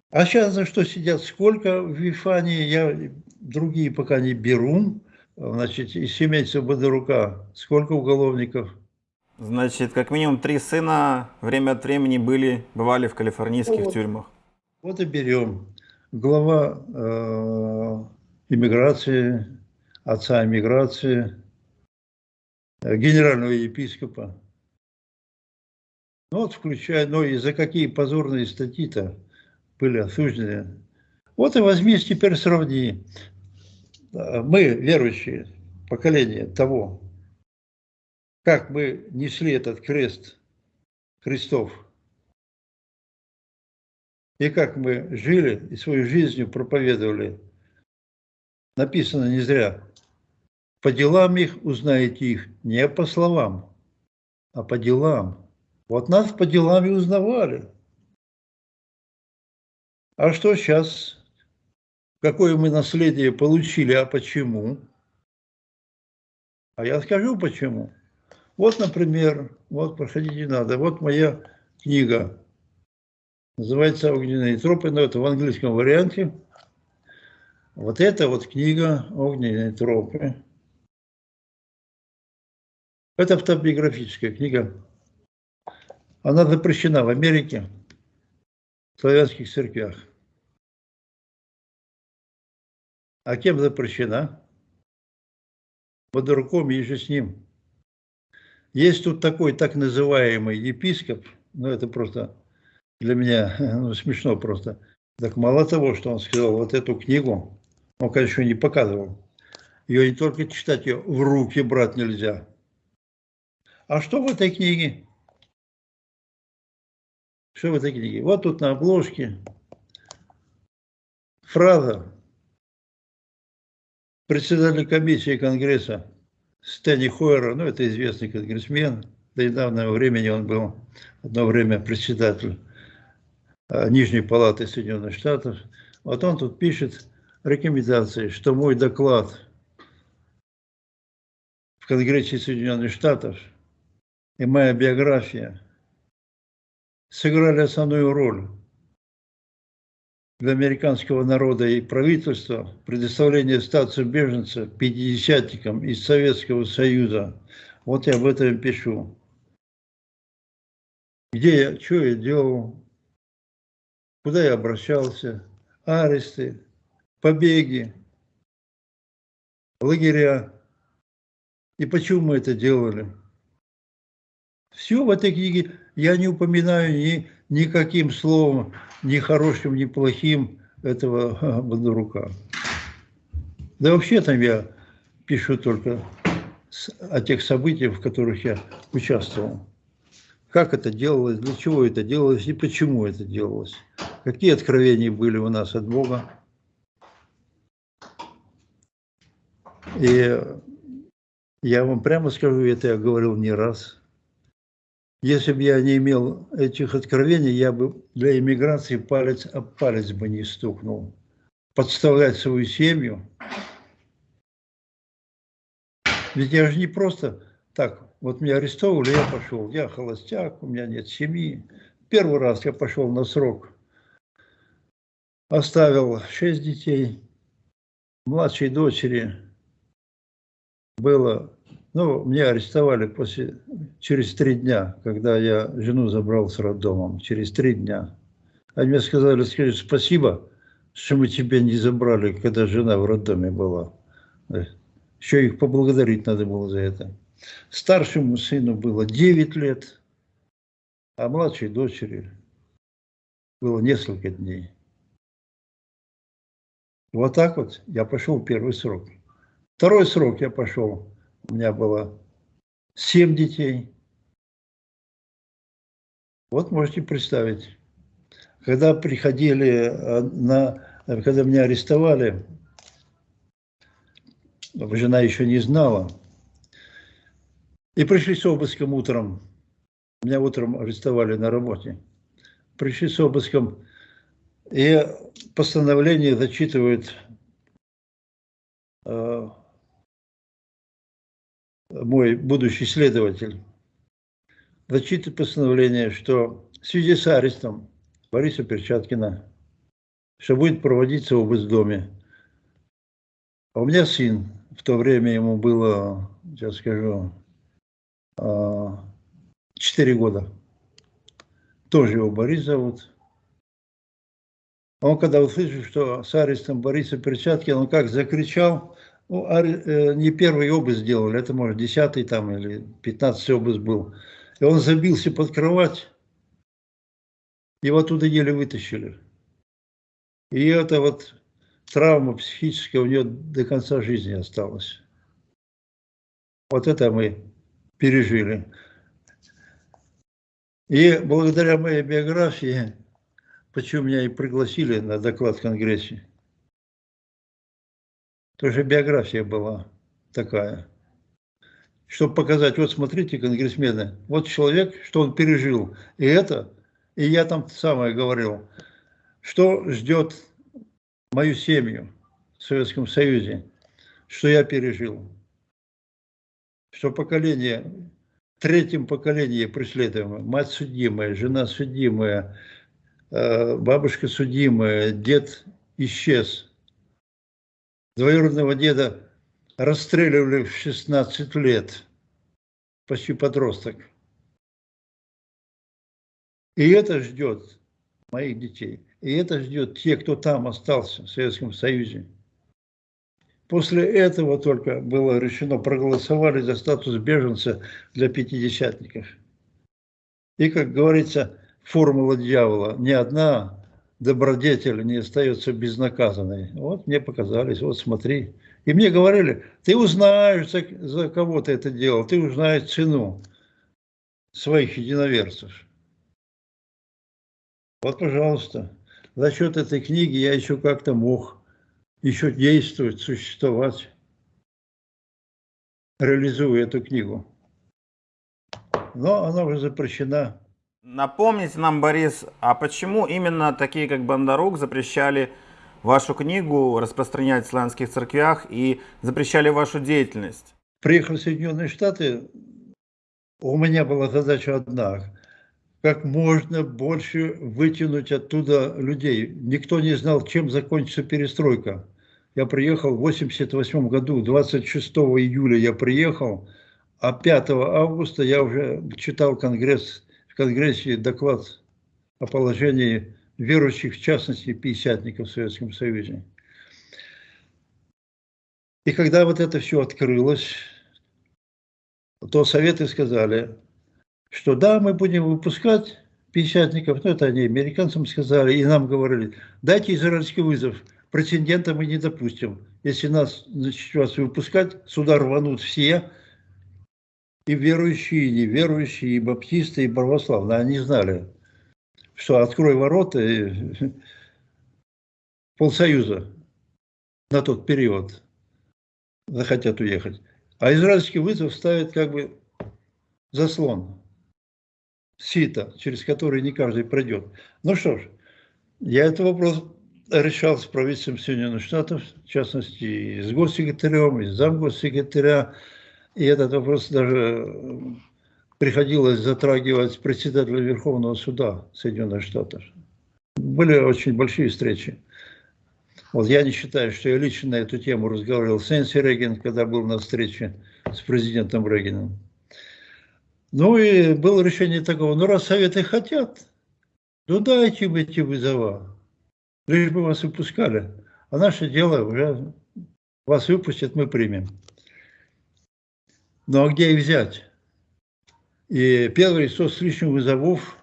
А сейчас за что сидят? Сколько в Вифании? Я другие пока не беру. Значит, из семейства Бодорука сколько уголовников? Значит, как минимум три сына время от времени были, бывали в калифорнийских вот. тюрьмах. Вот и берем. Глава э, иммиграции, отца иммиграции, э, генерального епископа. Ну вот включая, ну и за какие позорные статьи-то были осуждены. Вот и возьми, теперь сравни. Мы, верующие, поколение того, как мы несли этот крест Христов, и как мы жили и свою жизнью проповедовали, написано не зря. По делам их узнаете их, не по словам, а по делам. Вот нас по делам и узнавали. А что сейчас? Какое мы наследие получили, а почему? А я скажу почему. Вот, например, вот проходите надо, вот моя книга, называется «Огненные тропы», но это в английском варианте. Вот это вот книга «Огненные тропы». Это автобиографическая книга. Она запрещена в Америке, в славянских церквях. А кем запрещена? Водоруком и же с ним. Есть тут такой так называемый епископ, ну это просто для меня [LAUGHS] ну, смешно просто. Так мало того, что он сказал вот эту книгу, он, конечно, не показывал. Ее не только читать, ее в руки брать нельзя. А что в этой книге? Что в этой книге? Вот тут на обложке фраза председателя комиссии Конгресса Стэнни Хойера, ну это известный конгрессмен, до недавнего времени он был одно время председатель а, Нижней Палаты Соединенных Штатов. Вот он тут пишет рекомендации, что мой доклад в Конгрессе Соединенных Штатов и моя биография сыграли основную роль для американского народа и правительства предоставление статуса беженца пятидесятникам из Советского Союза. Вот я об этом пишу. Где я, что я делал, куда я обращался, аресты, побеги, лагеря. И почему мы это делали? Все в этой книге я не упоминаю ни, никаким словом, ни хорошим, ни плохим этого Бондарука. Да вообще там я пишу только о тех событиях, в которых я участвовал. Как это делалось, для чего это делалось и почему это делалось. Какие откровения были у нас от Бога. И я вам прямо скажу, это я говорил не раз – если бы я не имел этих откровений, я бы для иммиграции палец об палец бы не стукнул. Подставлять свою семью. Ведь я же не просто так, вот меня арестовали, я пошел, я холостяк, у меня нет семьи. Первый раз я пошел на срок, оставил шесть детей, младшей дочери было ну, меня арестовали после, через три дня, когда я жену забрал с роддомом, через три дня. Они мне сказали, скажи спасибо, что мы тебя не забрали, когда жена в роддоме была. Еще их поблагодарить надо было за это. Старшему сыну было 9 лет, а младшей дочери было несколько дней. Вот так вот я пошел первый срок. Второй срок я пошел у меня было семь детей. Вот можете представить, когда приходили э, на, когда меня арестовали, жена еще не знала, и пришли с обыском утром. Меня утром арестовали на работе. Пришли с обыском, и постановление зачитывают э, мой будущий следователь, зачитывает постановление, что в связи с арестом Бориса Перчаткина, что будет проводиться в доме. А у меня сын, в то время ему было, сейчас скажу, 4 а, года. Тоже его Борис зовут. Он когда услышал, что с арестом Бориса Перчаткина, он как закричал, ну, э, не первый обыск сделали, это, может, десятый там или пятнадцатый обыск был. И он забился под кровать, его оттуда еле вытащили. И это вот травма психическая у него до конца жизни осталась. Вот это мы пережили. И благодаря моей биографии, почему меня и пригласили на доклад в Конгрессе, тоже биография была такая, чтобы показать, вот смотрите, конгрессмены, вот человек, что он пережил, и это, и я там самое говорил, что ждет мою семью в Советском Союзе, что я пережил, что поколение третьем поколении преследуемая, мать судимая, жена судимая, бабушка судимая, дед исчез. Двоюродного деда расстреливали в 16 лет, почти подросток. И это ждет моих детей. И это ждет те, кто там остался в Советском Союзе. После этого только было решено, проголосовали за статус беженца для пятидесятников. И, как говорится, формула дьявола, ни одна добродетель не остается безнаказанной. Вот мне показались, вот смотри. И мне говорили, ты узнаешь, за, кого ты это делал, ты узнаешь цену своих единоверцев. Вот, пожалуйста, за счет этой книги я еще как-то мог еще действовать, существовать, реализуя эту книгу. Но она уже запрещена. Напомните нам, Борис, а почему именно такие, как Бондарук, запрещали вашу книгу распространять в славянских церквях и запрещали вашу деятельность? Приехал в Соединенные Штаты, у меня была задача одна как можно больше вытянуть оттуда людей. Никто не знал, чем закончится перестройка. Я приехал в 88 году, 26 июля я приехал, а 5 августа я уже читал конгресс, в Конгрессе доклад о положении верующих, в частности, пятидесятников в Советском Союзе. И когда вот это все открылось, то советы сказали, что да, мы будем выпускать пятидесятников, ну это они американцам сказали, и нам говорили, дайте израильский вызов – Претендента мы не допустим. Если нас значит, вас выпускать, сюда рванут все, и верующие, и неверующие, и баптисты, и православные. Они знали, что открой ворота, и [LAUGHS] полсоюза на тот период захотят уехать. А израильский вызов ставит как бы заслон, сито, через который не каждый пройдет. Ну что ж, я этот вопрос решал с правительством Соединенных Штатов, в частности, и с госсекретарем, и с замгоссекретаря. И этот вопрос даже приходилось затрагивать председателя Верховного суда Соединенных Штатов. Были очень большие встречи. Вот я не считаю, что я лично на эту тему разговаривал с Энси Рейган, когда был на встрече с президентом Рейганом. Ну и было решение такого, ну раз Советы хотят, ну дайте им эти вызова лишь бы вас выпускали. А наше дело уже вас выпустят, мы примем. Ну а где их взять? И первый со с лишним вызовов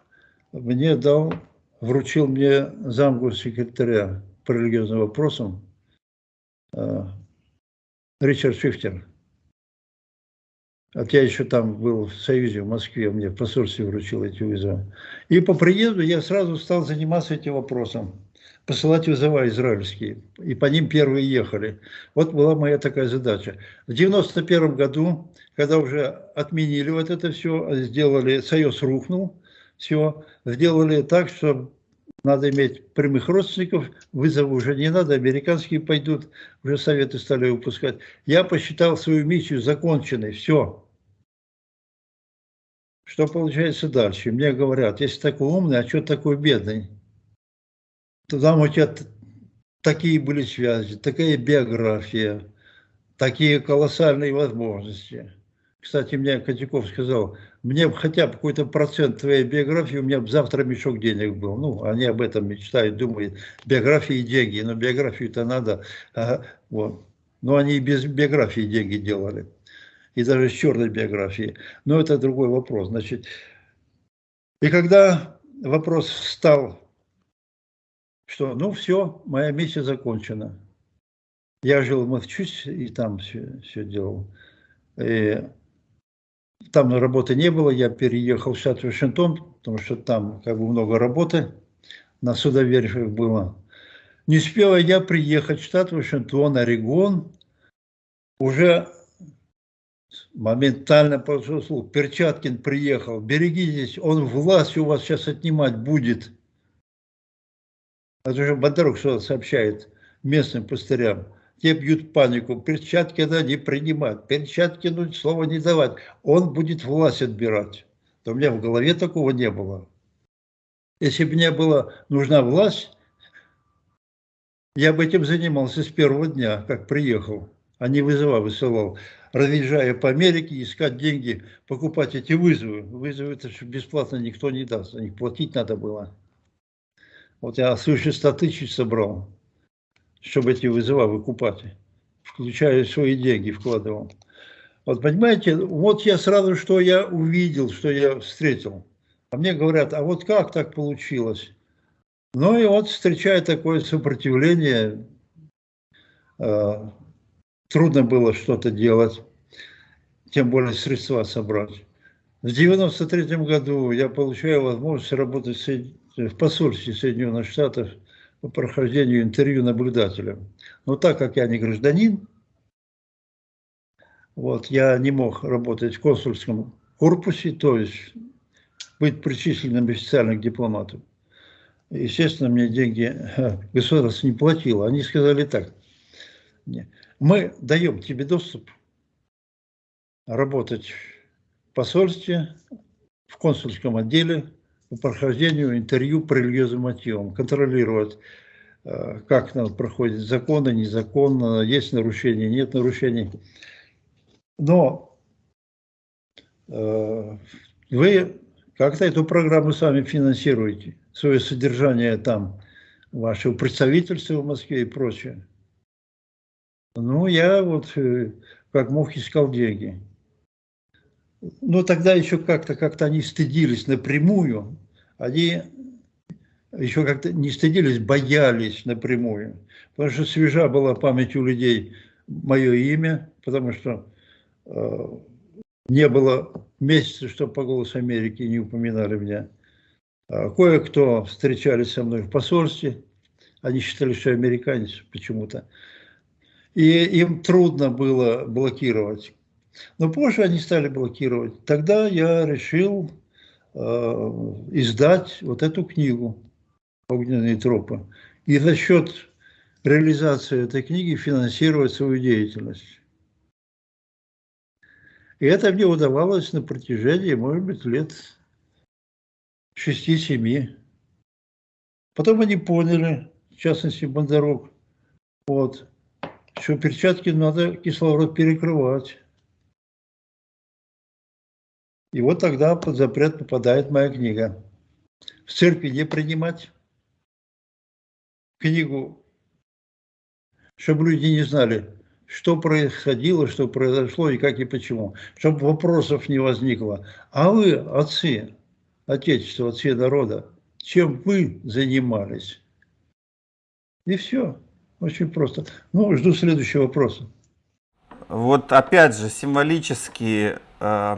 мне дал, вручил мне замгу секретаря по религиозным вопросам э, Ричард Шифтер. Вот я еще там был в Союзе, в Москве, мне в посольстве вручил эти вызовы. И по приезду я сразу стал заниматься этим вопросом посылать вызова израильские. И по ним первые ехали. Вот была моя такая задача. В 91 году, когда уже отменили вот это все, сделали, Союз рухнул, все, сделали так, что надо иметь прямых родственников, вызовы уже не надо, американские пойдут, уже советы стали выпускать. Я посчитал свою миссию законченной, все. Что получается дальше? Мне говорят, если такой умный, а что такой бедный? Там у тебя такие были связи, такая биография, такие колоссальные возможности. Кстати, мне Котяков сказал, мне бы хотя бы какой-то процент твоей биографии, у меня бы завтра мешок денег был. Ну, они об этом мечтают, думают, биографии и деньги, но биографию-то надо. Ага, вот. Но они и без биографии деньги делали. И даже с черной биографией. Но это другой вопрос. Значит, и когда вопрос встал что ну все, моя миссия закончена. Я жил в Массачусетсе и там все, все делал. И там работы не было, я переехал в штат Вашингтон, потому что там как бы много работы, на судоверфях было. Не успела я приехать в штат Вашингтон, Орегон, уже моментально слух. Перчаткин приехал, берегитесь, он власть у вас сейчас отнимать будет. Это же Бондарук что сообщает местным пастырям. Те бьют панику, перчатки надо не принимать, перчатки ну, слова не давать. Он будет власть отбирать. То у меня в голове такого не было. Если бы мне была нужна власть, я бы этим занимался с первого дня, как приехал, а не вызова высылал. Разъезжая по Америке, искать деньги, покупать эти вызовы. Вызовы это бесплатно никто не даст, за них платить надо было. Вот я свыше 100 тысяч собрал, чтобы эти вызова выкупать, включая свои деньги вкладывал. Вот понимаете, вот я сразу, что я увидел, что я встретил. А мне говорят, а вот как так получилось? Ну и вот встречая такое сопротивление, э, трудно было что-то делать, тем более средства собрать. В 93 году я получаю возможность работать в посольстве Соединенных Штатов по прохождению интервью наблюдателем. Но так как я не гражданин, вот, я не мог работать в консульском корпусе, то есть быть причисленным официально к дипломату. Естественно, мне деньги государство не платило. Они сказали так, мы даем тебе доступ работать в посольстве, в консульском отделе по прохождению интервью по религиозным мотивам, контролировать, э, как проходят законы, незаконно, есть нарушения, нет нарушений. Но э, вы как-то эту программу сами финансируете свое содержание там, вашего представительства в Москве и прочее. Ну, я вот э, как мог искал деньги. Но тогда еще как-то как-то они стыдились напрямую. Они еще как-то не стыдились, боялись напрямую. Потому что свежа была память у людей мое имя, потому что э, не было месяца, чтобы по голосу Америки не упоминали меня. А кое-кто встречались со мной в посольстве, они считали, что я американец почему-то. И им трудно было блокировать. Но позже они стали блокировать. Тогда я решил э, издать вот эту книгу «Огненные тропы». И за счет реализации этой книги финансировать свою деятельность. И это мне удавалось на протяжении, может быть, лет шести-семи. Потом они поняли, в частности Бондарок, вот, что перчатки надо кислород перекрывать. И вот тогда под запрет попадает моя книга. В церкви не принимать книгу, чтобы люди не знали, что происходило, что произошло и как и почему. Чтобы вопросов не возникло. А вы, отцы, Отечества, отцы народа, чем вы занимались? И все. Очень просто. Ну, жду следующего вопроса. Вот опять же, символически э,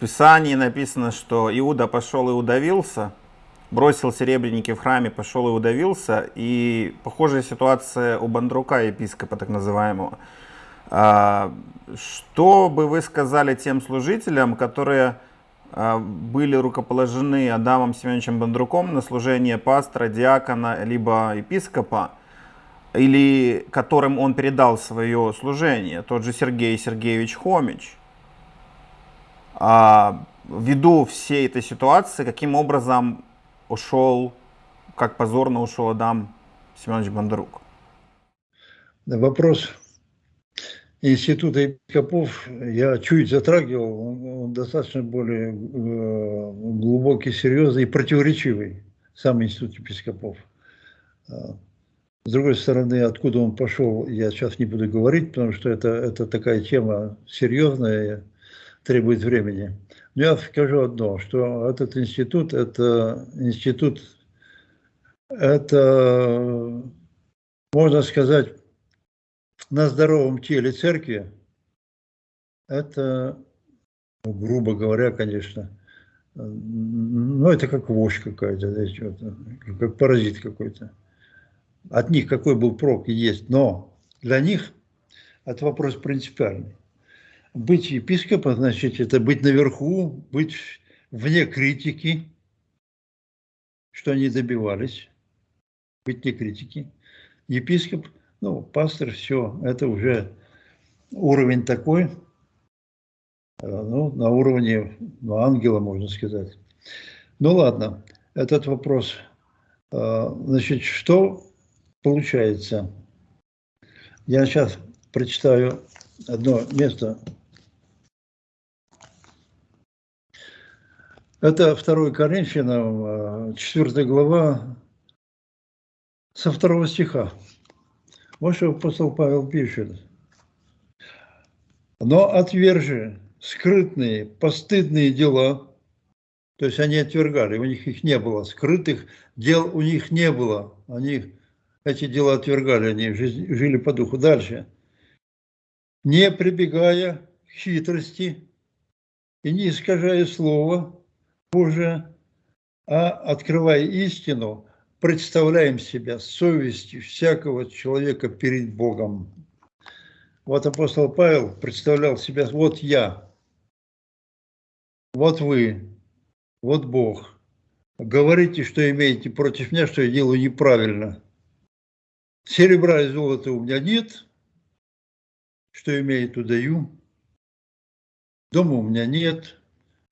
в Писании написано, что Иуда пошел и удавился, бросил серебряники в храме, пошел и удавился. И похожая ситуация у Бандрука, епископа так называемого. Э, что бы вы сказали тем служителям, которые а, были рукоположены Адамом Семеновичем Бондруком на служение пастора, диакона, либо епископа, или которым он передал свое служение, тот же Сергей Сергеевич Хомич. А, ввиду всей этой ситуации, каким образом ушел, как позорно ушел Адам Семенович Бондарук? Вопрос института епископов я чуть затрагивал, он достаточно более э, глубокий, серьезный и противоречивый, сам институт епископов. А, с другой стороны, откуда он пошел, я сейчас не буду говорить, потому что это, это такая тема серьезная, требует времени. Но я скажу одно, что этот институт, это институт, это, можно сказать, на здоровом теле церкви, это ну, грубо говоря, конечно, ну, это как вошь какая-то, как паразит какой-то. От них какой был прок и есть, но для них это вопрос принципиальный. Быть епископом, значит, это быть наверху, быть вне критики, что они добивались, быть не критики. Епископ, ну, пастор, все, это уже уровень такой, э, ну, на уровне ну, ангела, можно сказать. Ну, ладно, этот вопрос. Э, значит, что получается? Я сейчас прочитаю одно место. Это 2 Коринфянам, 4 глава, со второго стиха. Вот что апостол Павел пишет. Но отвержи скрытные, постыдные дела, то есть они отвергали, у них их не было, скрытых дел у них не было, они эти дела отвергали, они жили по духу. Дальше. Не прибегая к хитрости и не искажая слова Божие, а открывая истину, представляем себя совестью всякого человека перед Богом. Вот апостол Павел представлял себя, вот я, вот вы, вот Бог. Говорите, что имеете против меня, что я делаю неправильно. Серебра и золота у меня нет, что имею, то даю. Дома у меня нет,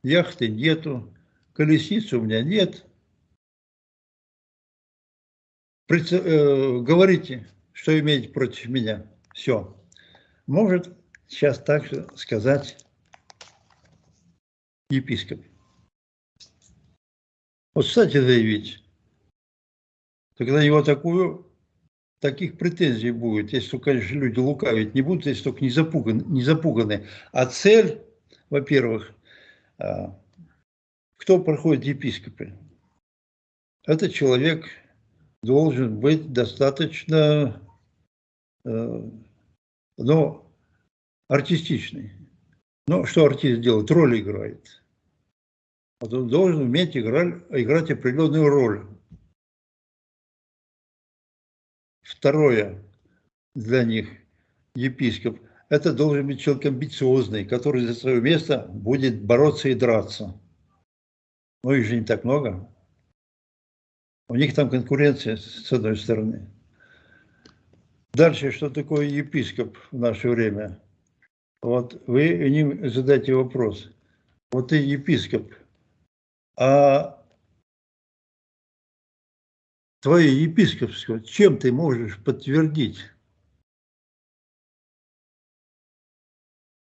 яхты нету, колесницы у меня нет. Э, говорите, что имеете против меня. Все. Может сейчас также сказать епископ. Вот, кстати, заявить, тогда его такую, таких претензий будет, если только, конечно, люди лукавить не будут, если только не запуганы. Не запуганы. А цель, во-первых, кто проходит епископы? Это человек, должен быть достаточно, э, ну, артистичный. Ну, что артист делает? Роль играет. Вот он должен уметь играть, играть определенную роль. Второе для них, епископ, это должен быть человек амбициозный, который за свое место будет бороться и драться. Ну, их же не так много. У них там конкуренция с одной стороны. Дальше, что такое епископ в наше время? Вот вы им задайте вопрос. Вот ты епископ, а твое епископство, чем ты можешь подтвердить?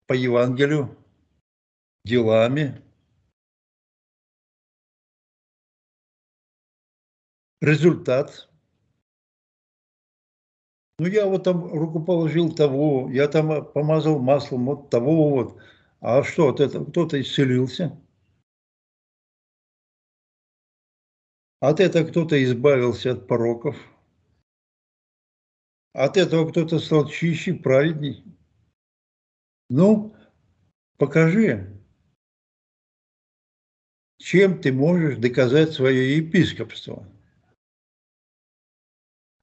По Евангелию, делами, результат. Ну, я вот там руку положил того, я там помазал маслом вот того вот. А что, от этого кто-то исцелился? От этого кто-то избавился от пороков. От этого кто-то стал чище, праведней. Ну, покажи, чем ты можешь доказать свое епископство.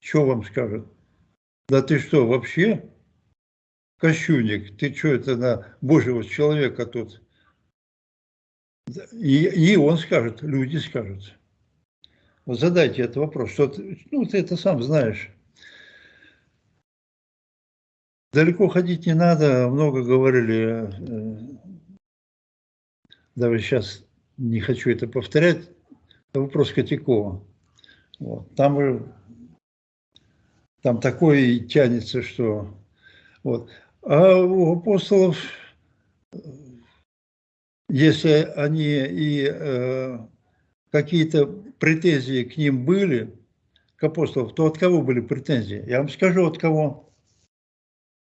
Что вам скажут? Да ты что, вообще? Кощунник, ты что это на Божьего человека тут? И, и он скажет, люди скажут. Вот задайте этот вопрос, что ты, ну ты это сам знаешь. Далеко ходить не надо, много говорили, э, даже сейчас не хочу это повторять, вопрос Котякова. Вот. Там там такое тянется, что... Вот. А у апостолов, если они и э, какие-то претензии к ним были, к апостолам, то от кого были претензии? Я вам скажу, от кого.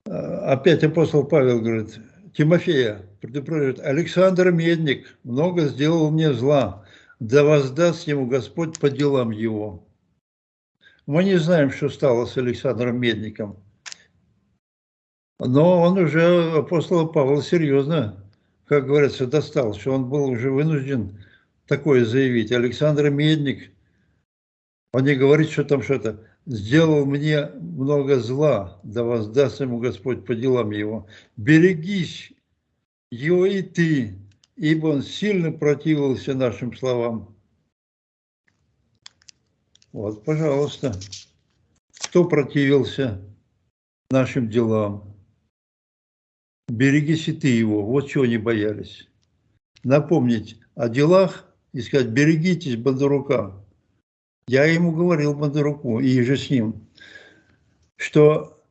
А, опять апостол Павел говорит, Тимофея предупреждает, Александр Медник много сделал мне зла, да воздаст ему Господь по делам его. Мы не знаем, что стало с Александром Медником. Но он уже апостола Павла серьезно как говорится, достал, что он был уже вынужден такое заявить. Александр Медник, он не говорит, что там что-то, сделал мне много зла, да воздаст ему Господь по делам его. Берегись его и ты, ибо он сильно противился нашим словам. Вот, пожалуйста. Кто противился нашим делам? Берегись и ты его. Вот чего они боялись. Напомнить о делах и сказать, берегитесь Бондарука. Я ему говорил Бондаруку и же с ним, что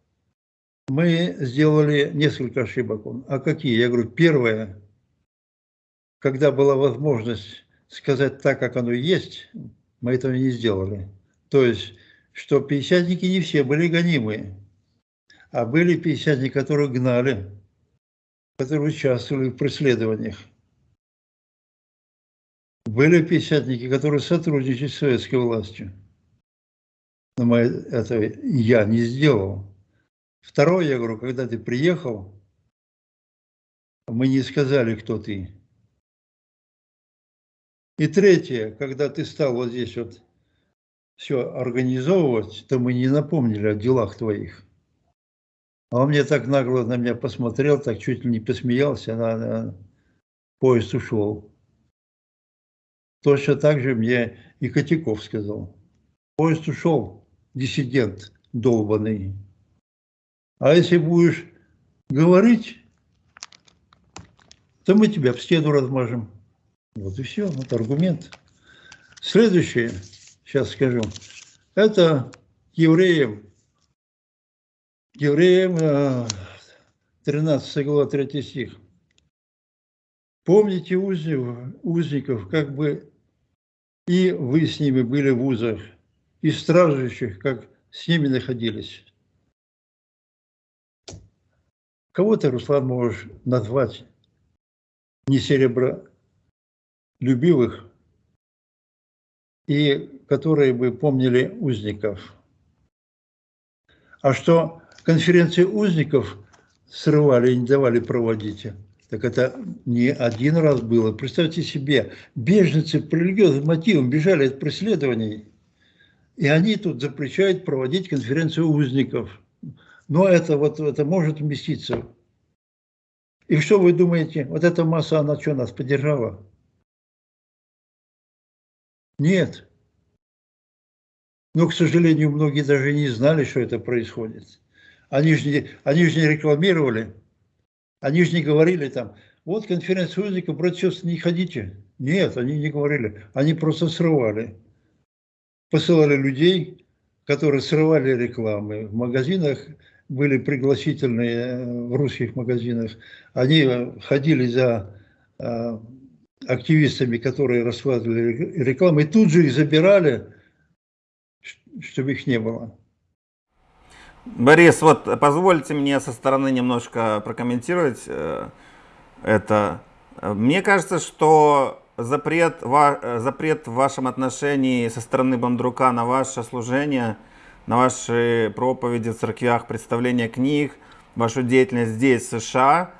мы сделали несколько ошибок. А какие? Я говорю, первое, когда была возможность сказать так, как оно есть, мы этого не сделали. То есть, что пятидесятники не все были гонимые, а были пятидесятники, которые гнали, которые участвовали в преследованиях. Были пятидесятники, которые сотрудничали с советской властью. Но мы это я не сделал. Второе, я говорю, когда ты приехал, мы не сказали, кто ты. И третье, когда ты стал вот здесь вот все организовывать, то мы не напомнили о делах твоих. А он мне так нагло на меня посмотрел, так чуть ли не посмеялся, на, на поезд ушел. Точно так же мне и Котяков сказал. Поезд ушел, диссидент долбанный. А если будешь говорить, то мы тебя в стену размажем. Вот и все, вот аргумент. Следующее, сейчас скажу, это евреям. Евреям 13 э, глава 3 стих. Помните узников, как бы и вы с ними были в узах, и стражущих, как с ними находились. Кого ты, Руслан, можешь назвать не серебро любивых, и которые бы помнили узников. А что конференции узников срывали и не давали проводить, так это не один раз было. Представьте себе, беженцы по религиозным мотивам бежали от преследований, и они тут запрещают проводить конференцию узников. Но это вот это может вместиться. И что вы думаете, вот эта масса, она что, нас поддержала? Нет. Но, к сожалению, многие даже не знали, что это происходит. Они же не, они же не рекламировали, они же не говорили там, вот конференция узников, против не ходите. Нет, они не говорили, они просто срывали. Посылали людей, которые срывали рекламы. В магазинах были пригласительные, э, в русских магазинах. Они ходили за э, активистами, которые раскладывали рекламу, и тут же их забирали, чтобы их не было. Борис, вот позвольте мне со стороны немножко прокомментировать э, это. Мне кажется, что запрет, запрет в вашем отношении со стороны Бандрука на ваше служение, на ваши проповеди в церквях, представление книг, вашу деятельность здесь, в США,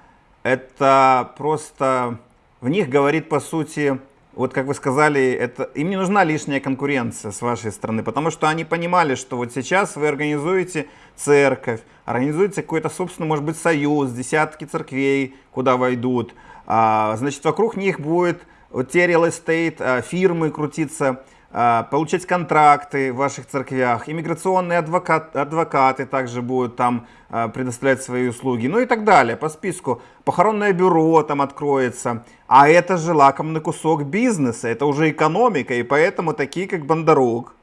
это просто в них говорит, по сути, вот как вы сказали, это, им не нужна лишняя конкуренция с вашей стороны, потому что они понимали, что вот сейчас вы организуете церковь, организуете какой-то, собственно, может быть, союз, десятки церквей, куда войдут, а, значит, вокруг них будет вот те real estate, а, фирмы крутиться, получать контракты в ваших церквях, иммиграционные адвокат, адвокаты также будут там а, предоставлять свои услуги, ну и так далее. По списку. Похоронное бюро там откроется, а это же лакомный кусок бизнеса, это уже экономика, и поэтому такие как Бондарук,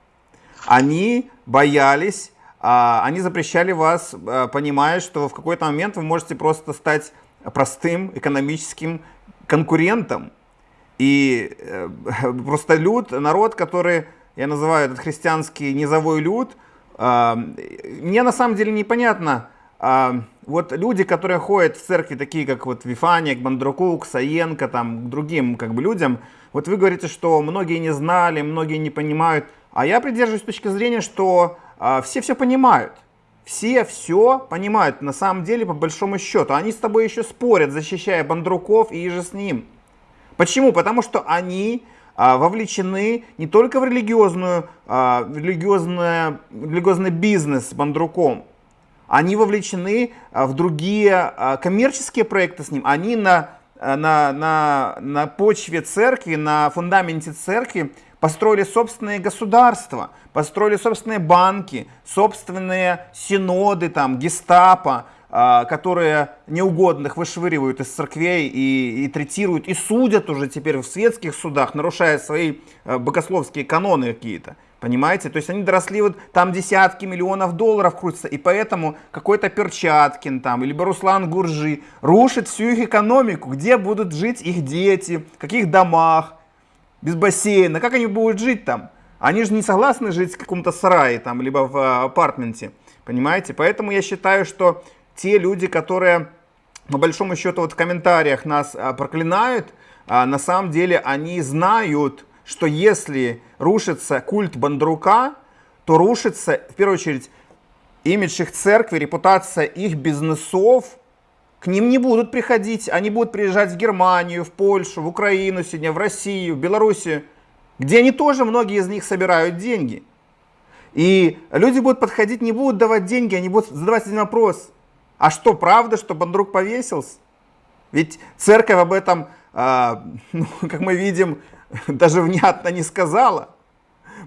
они боялись, а, они запрещали вас, понимая, что в какой-то момент вы можете просто стать простым экономическим конкурентом. И э, [LAUGHS] просто люд, народ, который, я называю этот христианский низовой люд, э, мне на самом деле непонятно, э, вот люди, которые ходят в церкви, такие как вот Вифаник, Бандрукук, Саенко, там, другим как бы людям, вот вы говорите, что многие не знали, многие не понимают, а я придерживаюсь точки зрения, что э, все все понимают. все все понимают, на самом деле, по большому счету. Они с тобой еще спорят, защищая Бандруков и же с ним. Почему? Потому что они а, вовлечены не только в религиозную, а, в религиозное, религиозный бизнес с Бандруком, они вовлечены а, в другие а, коммерческие проекты с ним. Они на, а, на, на, на почве церкви, на фундаменте церкви построили собственные государства, построили собственные банки, собственные синоды, там, гестапо, а, которые неугодных вышвыривают из церквей и, и третируют, и судят уже теперь в светских судах, нарушая свои а, богословские каноны какие-то. Понимаете? То есть они доросли, вот там десятки миллионов долларов крутятся, и поэтому какой-то Перчаткин там, или Руслан Гуржи рушит всю их экономику, где будут жить их дети, в каких домах, без бассейна, как они будут жить там? Они же не согласны жить в каком-то сарае там, либо в а, апартменте, понимаете? Поэтому я считаю, что те люди, которые по большому счету вот в комментариях нас а, проклинают, а, на самом деле они знают, что если рушится культ Бандрука, то рушится в первую очередь имидж их церкви, репутация их бизнесов, к ним не будут приходить, они будут приезжать в Германию, в Польшу, в Украину сегодня, в Россию, в Белоруссию, где они тоже, многие из них собирают деньги. И люди будут подходить, не будут давать деньги, они будут задавать один вопрос. А что, правда, что Бандрук повесился? Ведь церковь об этом, а, [LAUGHS] ну, как мы видим, [LAUGHS] даже внятно не сказала.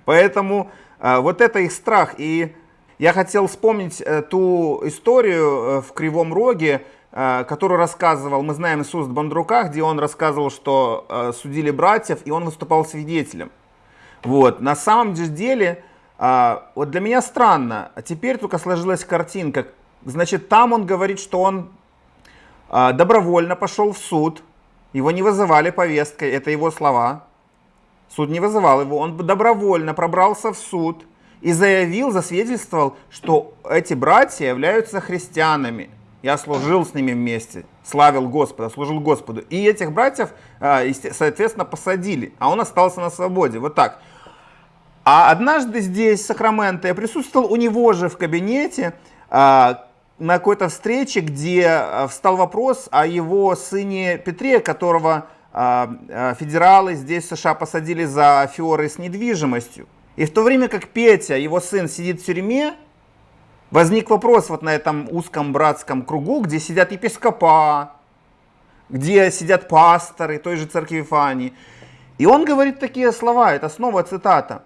Поэтому а, вот это их страх. И я хотел вспомнить э, ту историю э, в Кривом Роге, э, которую рассказывал, мы знаем Иисус Бандрука, где он рассказывал, что судили братьев, и он выступал свидетелем. Вот. На самом деле, а, вот для меня странно, теперь только сложилась картинка, Значит, там он говорит, что он а, добровольно пошел в суд, его не вызывали повесткой, это его слова. Суд не вызывал его, он добровольно пробрался в суд и заявил, засвидетельствовал, что эти братья являются христианами. Я служил с ними вместе, славил Господа, служил Господу. И этих братьев, а, соответственно, посадили, а он остался на свободе. Вот так. А однажды здесь, в Сакраменто, я присутствовал у него же в кабинете, а, на какой-то встрече, где э, встал вопрос о его сыне Петре, которого э, э, федералы здесь в США посадили за аферы с недвижимостью. И в то время как Петя, его сын, сидит в тюрьме, возник вопрос вот на этом узком братском кругу, где сидят епископа, где сидят пасторы той же церкви Фани. И он говорит такие слова, это снова цитата.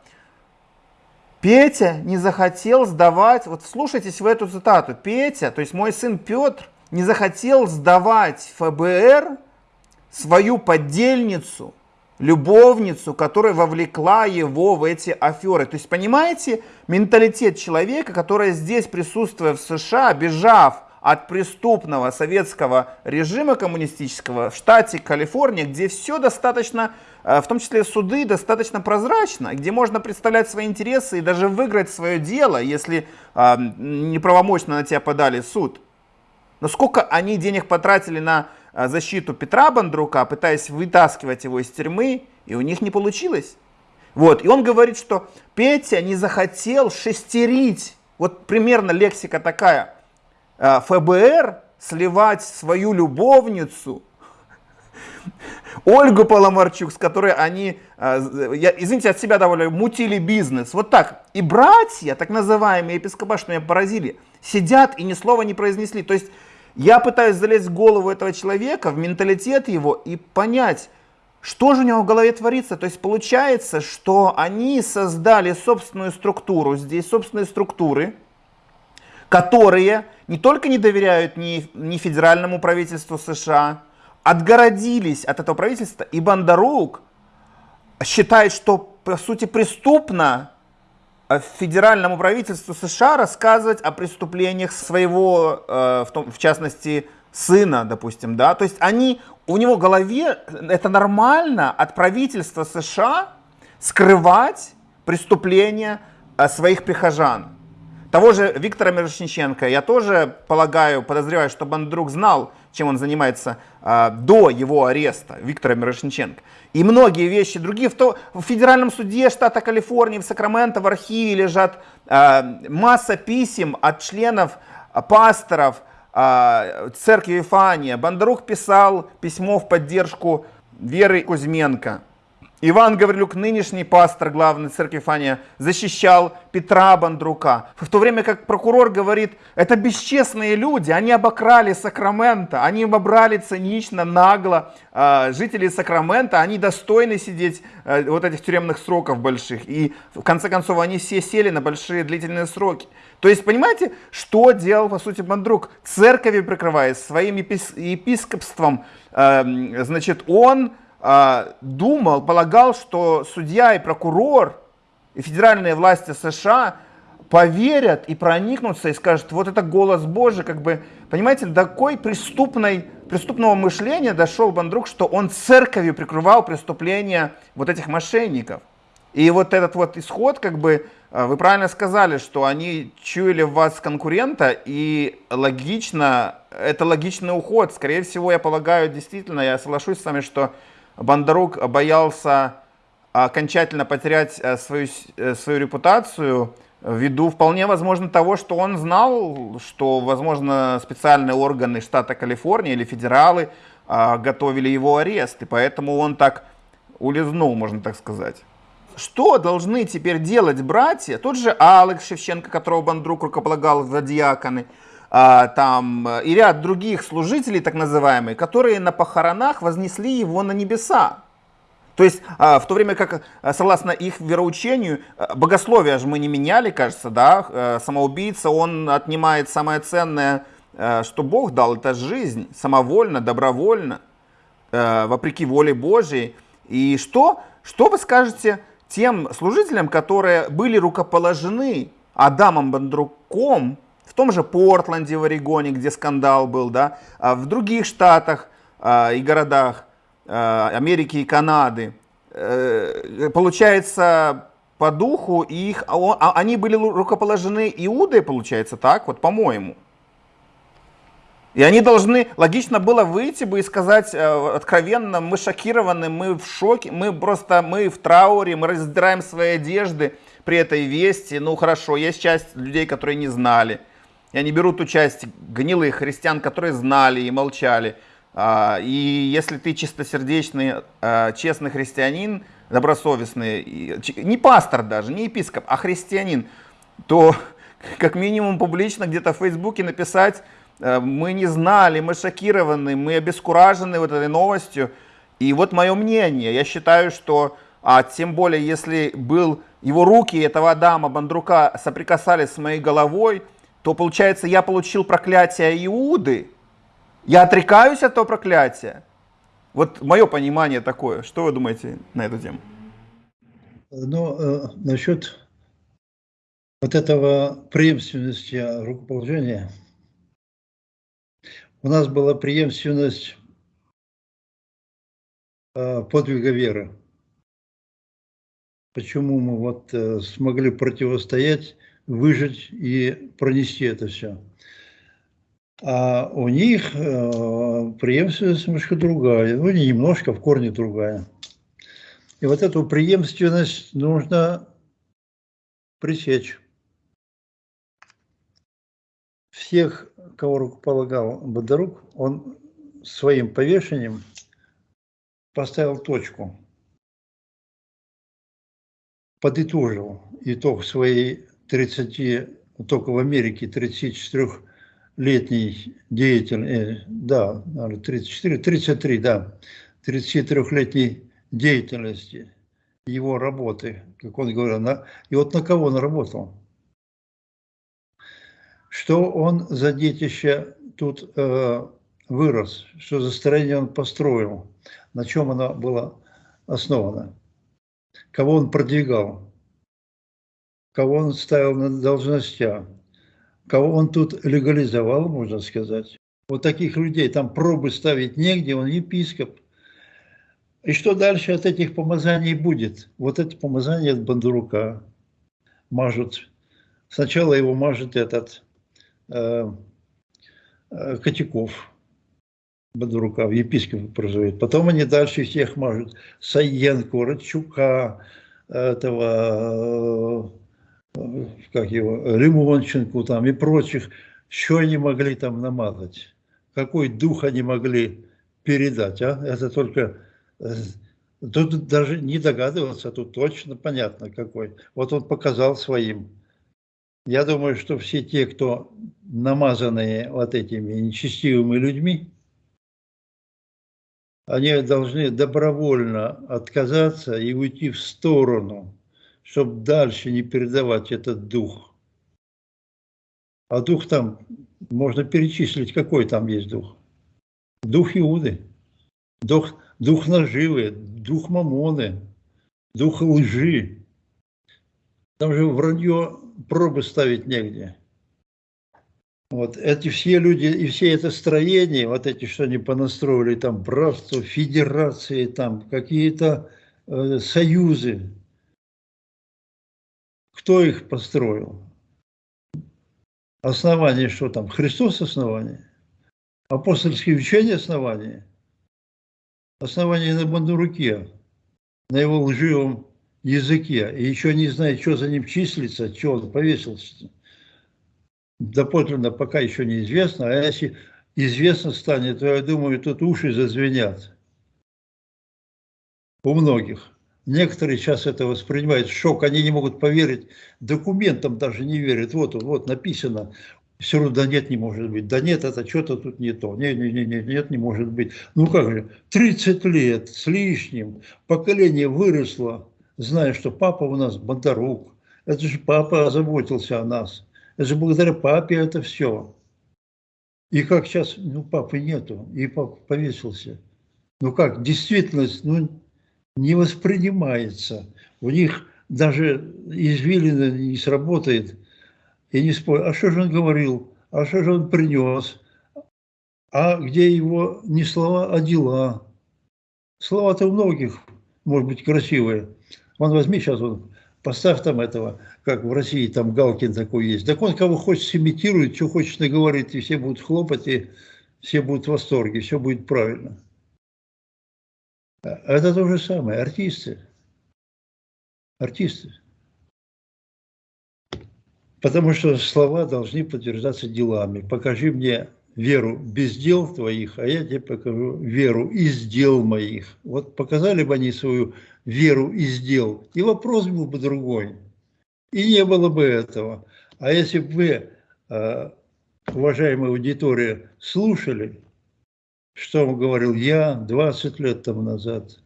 Петя не захотел сдавать, вот слушайтесь в эту цитату, Петя, то есть мой сын Петр, не захотел сдавать ФБР свою поддельницу, любовницу, которая вовлекла его в эти аферы. То есть, понимаете, менталитет человека, который здесь, присутствуя в США, бежав от преступного советского режима коммунистического в штате Калифорния, где все достаточно Э, в том числе суды, достаточно прозрачно, где можно представлять свои интересы и даже выиграть свое дело, если э, неправомочно на тебя подали суд. Но сколько они денег потратили на э, защиту Петра Бандрука, пытаясь вытаскивать его из тюрьмы, и у них не получилось. Вот, и он говорит, что Петя не захотел шестерить, вот примерно лексика такая, ФБР сливать свою любовницу Ольгу Паломарчук, с которой они, а, я, извините, от себя добавляю, мутили бизнес. Вот так. И братья, так называемые епископа, что меня поразили, сидят и ни слова не произнесли. То есть я пытаюсь залезть в голову этого человека, в менталитет его и понять, что же у него в голове творится? То есть получается, что они создали собственную структуру, здесь собственные структуры, которые не только не доверяют ни, ни федеральному правительству США, отгородились от этого правительства, и Бандарук считает, что по сути преступно э, федеральному правительству США рассказывать о преступлениях своего, э, в, том, в частности, сына, допустим, да, то есть они, у него в голове, это нормально от правительства США скрывать преступления э, своих прихожан. Того же Виктора Мирошниченко я тоже полагаю, подозреваю, что Бандрук знал, чем он занимается а, до его ареста, Виктора Мирошниченко. И многие вещи другие. В, то, в федеральном суде штата Калифорнии, в Сакраменто, в архиве лежат а, масса писем от членов, а, пасторов а, церкви Вифания. Бондарук писал письмо в поддержку Веры Кузьменко. Иван Гаврилюк, нынешний пастор главной церкви Фания, защищал Петра Бандрука. В то время как прокурор говорит, это бесчестные люди, они обокрали Сакрамента, они обобрали цинично, нагло э, жителей Сакрамента, они достойны сидеть э, вот этих тюремных сроков больших. И в конце концов они все сели на большие длительные сроки. То есть, понимаете, что делал, по сути, Бандрук? Церковью прикрываясь, своим епископством, э, значит, он а, думал, полагал, что судья и прокурор и федеральные власти США поверят и проникнутся и скажут, вот это голос Божий, как бы, понимаете, до такой преступной, преступного мышления дошел Бандрук, что он церковью прикрывал преступления вот этих мошенников. И вот этот вот исход, как бы, а, вы правильно сказали, что они чуяли в вас конкурента, и логично, это логичный уход. Скорее всего, я полагаю, действительно, я соглашусь с вами, что Бондарук боялся окончательно потерять э, свою, э, свою репутацию ввиду вполне возможно того, что он знал, что, возможно, специальные органы штата Калифорния или федералы а, готовили его арест, и поэтому он так улизнул, можно так сказать. Что должны теперь делать братья? Тот же Алекс Шевченко, которого Бандрук рукополагал в диаконы, а, там, э, и ряд других служителей, так называемые, которые на похоронах вознесли его на небеса. То есть, а, в то время как, э, согласно их вероучению, э, богословие же мы не меняли, кажется, да, самоубийца, он отнимает самое ценное, что Бог дал, это жизнь, самовольно, добровольно, вопреки воле Божьей. И что, что вы скажете тем служителям, которые были рукоположены Адамом Бандруком, в том же Портленде в Орегоне, где скандал был, да, а в других штатах а, и городах а, Америки и Канады. Э, получается, по духу их, они были рукоположены Иудой, получается, так, вот по-моему. И они должны, логично было выйти бы и сказать э, откровенно, мы шокированы, мы в шоке, мы просто, мы в трауре, мы раздираем свои одежды при этой вести. Ну хорошо, есть часть людей, которые не знали. Я не беру ту часть гнилых христиан, которые знали и молчали. А, и если ты чистосердечный, а, честный христианин, добросовестный, не пастор даже, не епископ, а христианин, то [LAUGHS] как минимум публично где-то в Фейсбуке написать, а, мы не знали, мы шокированы, мы обескуражены вот этой новостью. И вот мое мнение, я считаю, что, а тем более, если был его руки этого Адама Бандрука соприкасались с моей головой, то получается, я получил проклятие Иуды, я отрекаюсь от этого проклятия. Вот мое понимание такое. Что вы думаете на эту тему? Ну, э, насчет вот этого преемственности рукоположения. У нас была преемственность э, подвига веры. Почему мы вот э, смогли противостоять выжить и пронести это все. А у них э, преемственность немножко другая, ну не немножко, в корне другая. И вот эту преемственность нужно пресечь. Всех, кого рукополагал Бондарук, он своим повешением поставил точку, подытожил итог своей 30, только в Америке 34-летний деятель, э, да, 34, 33, да, 33-летней деятельности, его работы, как он говорил, на, и вот на кого он работал? Что он за детище тут э, вырос, что за строение он построил, на чем оно было основано, кого он продвигал кого он ставил на должностях, кого он тут легализовал, можно сказать. Вот таких людей там пробы ставить негде, он епископ. И что дальше от этих помазаний будет? Вот это помазание от Бандурука мажут. Сначала его мажет этот э, э, Котяков. Бодурука, в епископы прозовет. Потом они дальше всех мажут. Саенко, Радчука, этого, э, как его, Лимонченку там и прочих. Что они могли там намазать? Какой дух они могли передать? А? Это только... Э, тут даже не догадываться, тут точно понятно какой. Вот он показал своим. Я думаю, что все те, кто намазанные вот этими нечестивыми людьми, они должны добровольно отказаться и уйти в сторону, чтобы дальше не передавать этот дух. А дух там, можно перечислить, какой там есть дух. Дух Иуды, дух, дух наживы, дух мамоны, дух лжи. Там же вранье пробы ставить негде. Вот эти все люди и все это строение, вот эти, что они понастроили, там братство, федерации, там какие-то э, союзы. Кто их построил? Основание что там? Христос основание? Апостольские учения основание? Основание на Бандуруке, на его лживом языке. И еще не знает, что за ним числится, что он повесился доподлинно пока еще неизвестно, а если известно станет, то я думаю, тут уши зазвенят у многих. Некоторые сейчас это воспринимают шок, они не могут поверить, документам даже не верят. Вот, вот написано, все равно да нет, не может быть. Да нет, это что-то тут не то. Нет, нет, нет, нет, нет, не может быть. Ну как же, 30 лет с лишним, поколение выросло, зная, что папа у нас Бондарук. Это же папа заботился о нас. Это же благодаря папе это все. И как сейчас, ну, папы нету, и папа повесился. Ну как, действительность, ну, не воспринимается. У них даже извилина не сработает. И не спорю, а что же он говорил, а что же он принес, а где его не слова, а дела. Слова-то у многих, может быть, красивые. Вон возьми сейчас, вот, поставь там этого как в России там Галкин такой есть. Так он кого хочет сымитирует, что хочет наговорит, и все будут хлопать, и все будут в восторге, все будет правильно. А это то же самое, артисты. Артисты. Потому что слова должны подтверждаться делами. Покажи мне веру без дел твоих, а я тебе покажу веру из дел моих. Вот показали бы они свою веру из дел, и вопрос был бы другой и не было бы этого. А если бы вы, а, уважаемая аудитория, слушали, что говорил я 20 лет тому назад,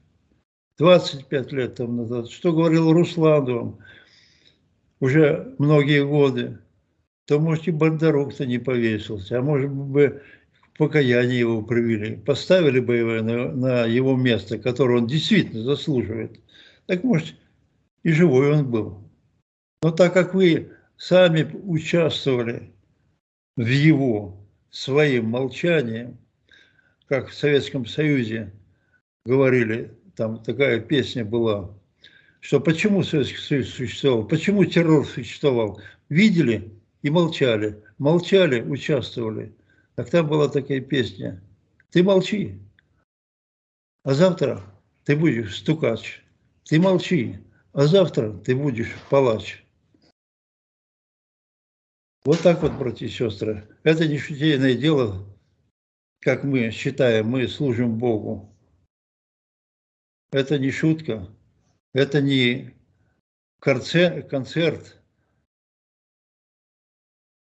25 лет тому назад, что говорил Руслан вам уже многие годы, то, может, и Бондарук-то не повесился, а может быть, покаяние его привели, поставили бы его на, на его место, которое он действительно заслуживает. Так, может, и живой он был. Но так как вы сами участвовали в его своим молчанием, как в Советском Союзе говорили, там такая песня была, что почему Советский Союз существовал, почему террор существовал. Видели и молчали, молчали, участвовали. Так там была такая песня. Ты молчи, а завтра ты будешь стукач. Ты молчи, а завтра ты будешь палач. Вот так вот, братья и сестры. Это не дело, как мы считаем, мы служим Богу. Это не шутка, это не концерт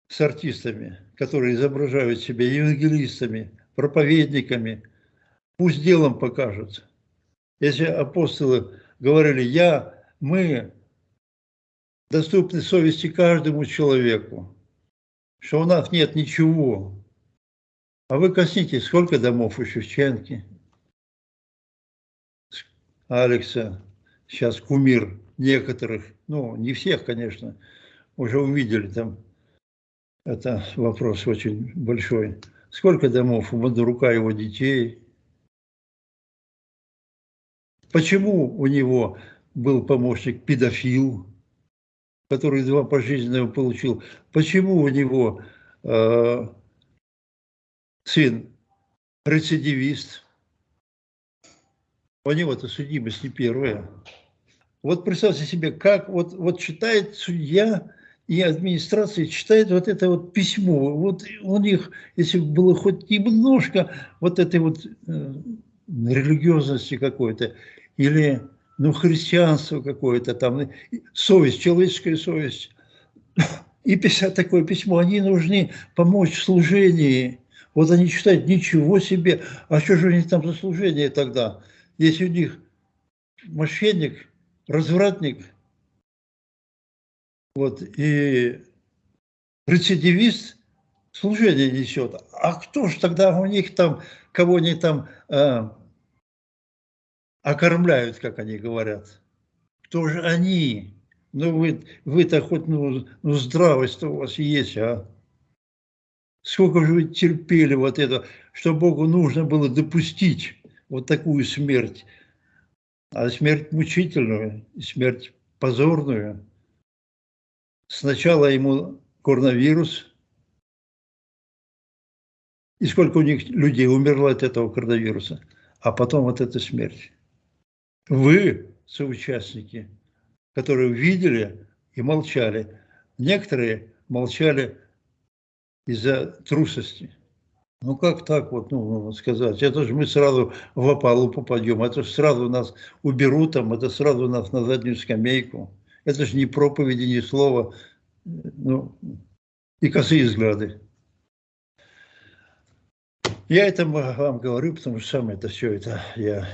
с артистами, которые изображают себя евангелистами, проповедниками. Пусть делом покажут. Если апостолы говорили, я, мы доступны совести каждому человеку, что у нас нет ничего. А вы коснитесь, сколько домов у Шевченки, Алекса, сейчас кумир некоторых, ну, не всех, конечно, уже увидели там, это вопрос очень большой. Сколько домов у Бондарука его детей? Почему у него был помощник педофил? который два пожизненного получил, почему у него э, сын рецидивист. У него-то судимость не первая. Вот представьте себе, как вот, вот читает судья и администрация читает вот это вот письмо. Вот у них, если было хоть немножко вот этой вот э, религиозности какой-то, или ну, христианство какое-то там, совесть, человеческая совесть, и писать такое письмо, они нужны помочь в служении. Вот они читают, ничего себе, а что же у них там за служение тогда? Если у них мошенник, развратник, вот, и рецидивист служение несет. А кто же тогда у них там, кого они там э, окормляют, как они говорят? Кто же они? Ну, вы, вы-то хоть, ну, ну здравость у вас есть, а? Сколько же вы терпели вот это, что Богу нужно было допустить вот такую смерть, а смерть мучительную, смерть позорную. Сначала ему коронавирус, и сколько у них людей умерло от этого коронавируса, а потом вот эта смерть. Вы, соучастники, которые видели и молчали. Некоторые молчали из-за трусости. Ну как так вот, ну, сказать, это же мы сразу в опалу попадем, это же сразу нас уберут там, это сразу нас на заднюю скамейку. Это же не проповеди, ни слова, ну, и косые взгляды. Я это вам говорю, потому что сам это все это я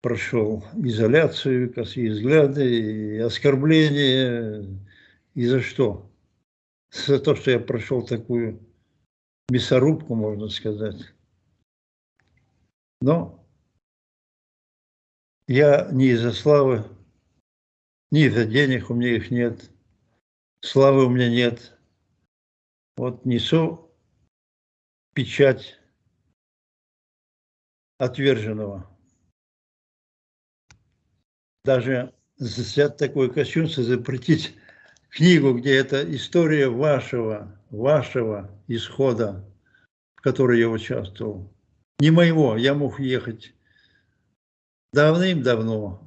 прошел изоляцию, косые взгляды, оскорбления. И за что? За то, что я прошел такую мясорубку, можно сказать. Но я не из-за славы, не из-за денег, у меня их нет, славы у меня нет. Вот несу печать отверженного даже взять такое кощунство, запретить книгу, где это история вашего, вашего исхода, в которой я участвовал. Не моего, я мог ехать давным-давно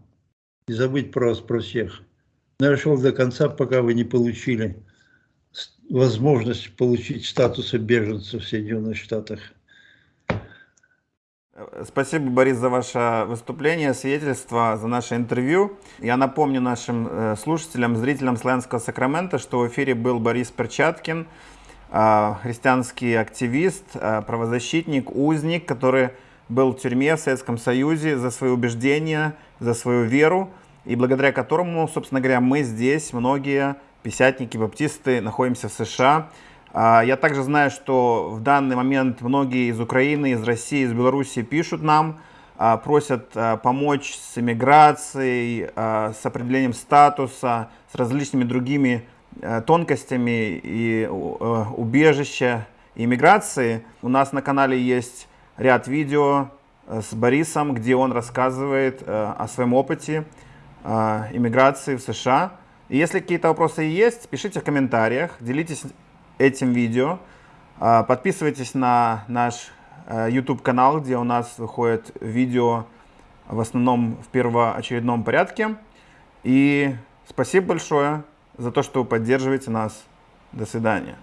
и забыть про вас, про всех. Но я шел до конца, пока вы не получили возможность получить статуса беженца в Соединенных Штатах. Спасибо, Борис, за ваше выступление, свидетельство, за наше интервью. Я напомню нашим э, слушателям, зрителям Славянского Сакрамента, что в эфире был Борис Перчаткин, э, христианский активист, э, правозащитник, узник, который был в тюрьме в Советском Союзе за свои убеждения, за свою веру, и благодаря которому, собственно говоря, мы здесь, многие писятники, баптисты, находимся в США. А, я также знаю, что в данный момент многие из Украины, из России, из Беларуси пишут нам, а, просят а, помочь с иммиграцией, с определением статуса, с различными другими тонкостями и убежища и иммиграции. У нас на канале есть ряд видео с Борисом, где он рассказывает о своем опыте иммиграции в США. И если какие-то вопросы есть, пишите в комментариях, делитесь этим видео. А, подписывайтесь на наш э, YouTube канал, где у нас выходит видео в основном в первоочередном порядке. И спасибо большое за то, что поддерживаете нас. До свидания.